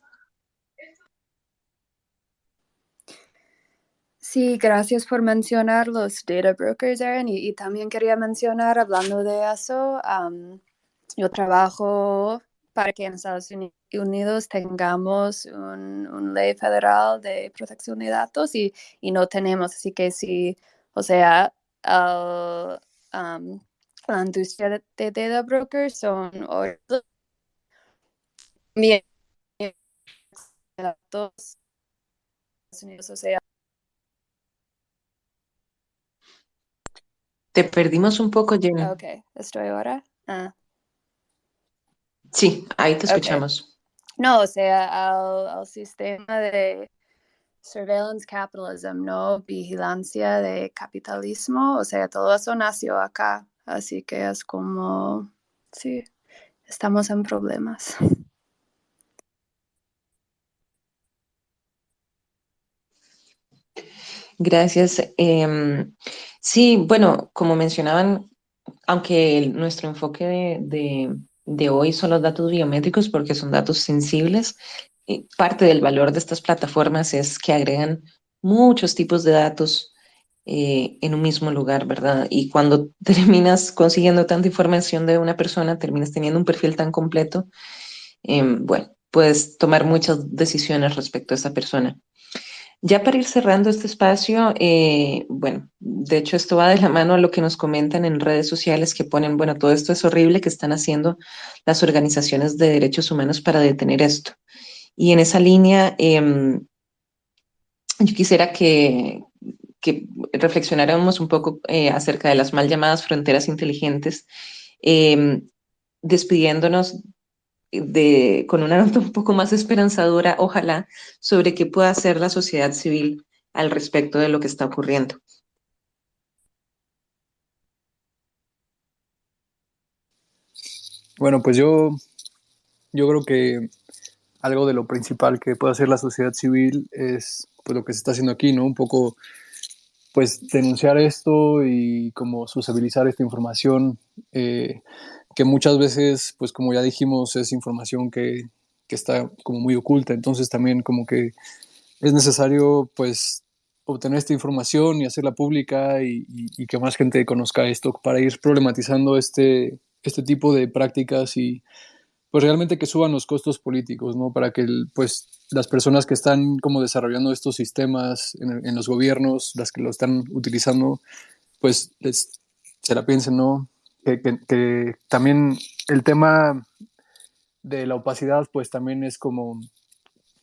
Sí, gracias por mencionar los data brokers, Aaron. Y, también quería mencionar, hablando de eso, yo trabajo para que en Estados Unidos tengamos un, ley federal de protección de datos y, no tenemos. Así que sí, o sea, la industria de, data brokers son datos o sea, Te perdimos un poco, Jenny. Ok, estoy ahora. Ah. Sí, ahí te escuchamos. No, o sea, al, sistema de surveillance capitalism, ¿no? Vigilancia de capitalismo, o sea, todo eso nació acá, así que es como, sí, estamos en problemas. Gracias. Em, sí, bueno, como mencionaban, aunque nuestro enfoque de hoy son los datos biométricos porque son datos sensibles. Y parte del valor de estas plataformas es que agregan muchos tipos de datos eh, en un mismo lugar, ¿verdad? Y cuando terminas consiguiendo tanta información de una persona, terminas teniendo un perfil tan completo, em, bueno, puedes tomar muchas decisiones respecto a esa persona. Ya para ir cerrando este espacio, eh, bueno, de hecho esto va de la mano a lo que nos comentan en redes sociales que ponen, bueno, todo esto es horrible que están haciendo las organizaciones de derechos humanos para detener esto. Y en esa línea, em, yo quisiera que, reflexionáramos un poco eh, acerca de las mal llamadas fronteras inteligentes, em, despidiéndonos de, con una nota un poco más esperanzadora, ojalá, sobre qué pueda hacer la sociedad civil al respecto de lo que está ocurriendo. Bueno, pues yo, yo creo que algo de lo principal que puede hacer la sociedad civil es pues, lo que se está haciendo aquí, ¿no? Un poco pues denunciar esto y como sociabilizar esta información. Eh, que muchas veces, pues como ya dijimos, es información que, que, está como muy oculta, entonces también como que es necesario pues obtener esta información y hacerla pública y, que más gente conozca esto para ir problematizando este, este tipo de prácticas y pues realmente que suban los costos políticos, ¿no? Para que pues las personas que están como desarrollando estos sistemas en, en los gobiernos, las que lo están utilizando, pues les, se la piensen, ¿no? Que, también el tema de la opacidad, pues también es como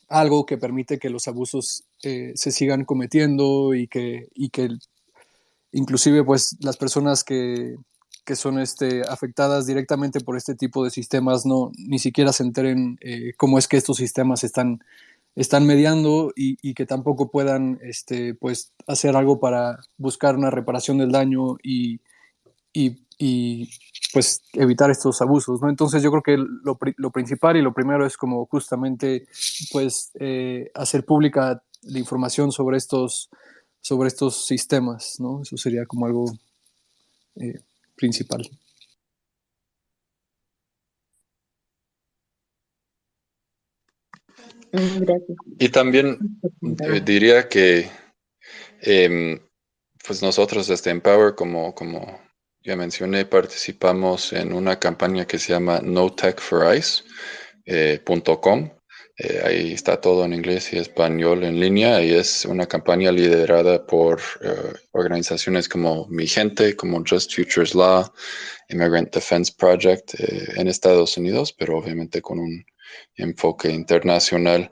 algo que permite que los abusos eh, se sigan cometiendo y que, y que inclusive pues las personas que, que, son este, afectadas directamente por este tipo de sistemas no ni siquiera se enteren eh, cómo es que estos sistemas están, están mediando y, y, que tampoco puedan este, pues, hacer algo para buscar una reparación del daño y, y y pues evitar estos abusos, ¿no? Entonces yo creo que lo, lo principal y lo primero es como justamente pues eh, hacer pública la información sobre estos, sobre estos sistemas, ¿no? Eso sería como algo eh, principal. Gracias. Y también eh, diría que em, pues nosotros desde Empower como, como ya mencioné, participamos en una campaña que se llama notechforice.com. Eh, eh, ahí está todo en inglés y español en línea y es una campaña liderada por eh, organizaciones como Mi Gente, como Just Futures Law, Immigrant Defense Project en Estados Unidos, pero obviamente con un enfoque internacional.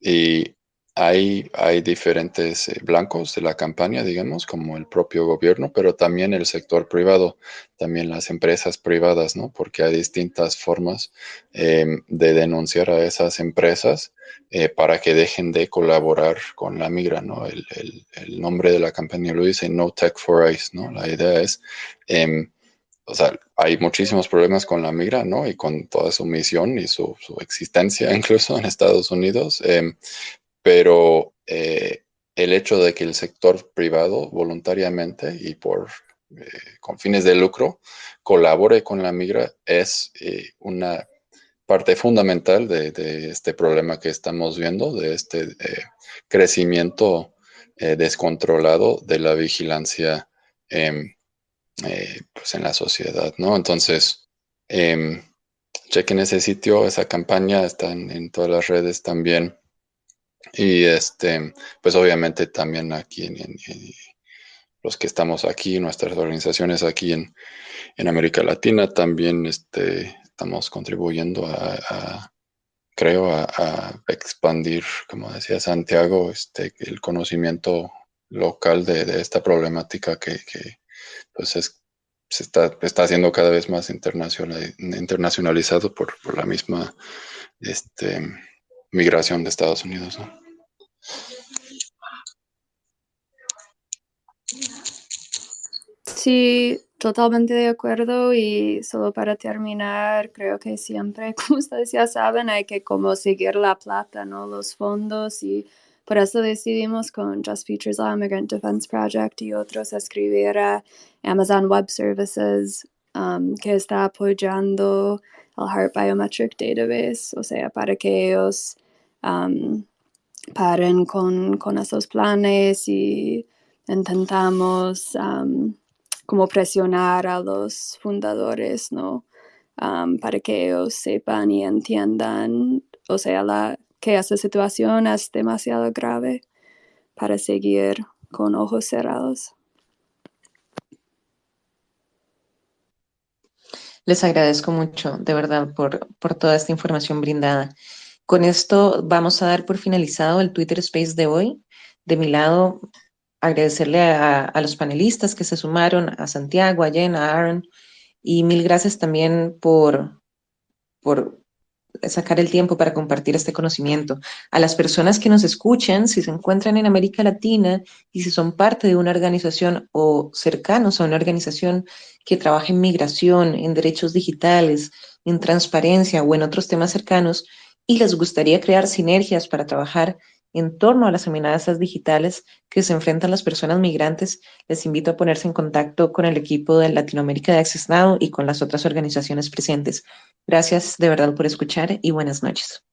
y hay, diferentes eh, blancos de la campaña, digamos, como el propio gobierno, pero también el sector privado, también las empresas privadas, ¿no? Porque hay distintas formas em, de denunciar a esas empresas eh, para que dejen de colaborar con la migra, ¿no? El, nombre de la campaña lo dice No Tech for ICE, ¿no? La idea es... Em, o sea, hay muchísimos problemas con la migra, ¿no? Y con toda su misión y su, existencia incluso en Estados Unidos. Em, pero eh, el hecho de que el sector privado voluntariamente y por eh, con fines de lucro colabore con la migra es eh, una parte fundamental de, este problema que estamos viendo, de este crecimiento descontrolado de la vigilancia em, pues en la sociedad, ¿no? Entonces, em, chequen ese sitio, esa campaña está en todas las redes también. Y este, pues obviamente también aquí en, los que estamos aquí, nuestras organizaciones aquí en, América Latina, también este, estamos contribuyendo a, creo, a, expandir, como decía Santiago, este, el conocimiento local de, esta problemática que, pues se está, está haciendo cada vez más internacionalizado por, por la misma este, migración de Estados Unidos. ¿no? Sí, totalmente de acuerdo y solo para terminar, creo que siempre, como ustedes ya saben, hay que como seguir la plata, ¿no? Los fondos y por eso decidimos con Just Features Law Immigrant Defense Project y otros escribir a Amazon Web Services um, que está apoyando el Heart Biometric Database, o sea, para que ellos paren con, esos planes y intentamos como presionar a los fundadores, ¿no? para que ellos sepan y entiendan, o sea, la, que esa situación es demasiado grave para seguir con ojos cerrados. Les agradezco mucho, de verdad, por, por toda esta información brindada. Con esto vamos a dar por finalizado el Twitter Space de hoy. De mi lado, agradecerle a, los panelistas que se sumaron, a Santiago, a Jen, a Aaron, y mil gracias también por, por sacar el tiempo para compartir este conocimiento. A las personas que nos escuchan, si se encuentran en América Latina y si son parte de una organización o cercanos a una organización que trabaja en migración, en derechos digitales, en transparencia o en otros temas cercanos, y les gustaría crear sinergias para trabajar en torno a las amenazas digitales que se enfrentan las personas migrantes, les invito a ponerse en contacto con el equipo de Latinoamérica de Access Now y con las otras organizaciones presentes. Gracias de verdad por escuchar y buenas noches.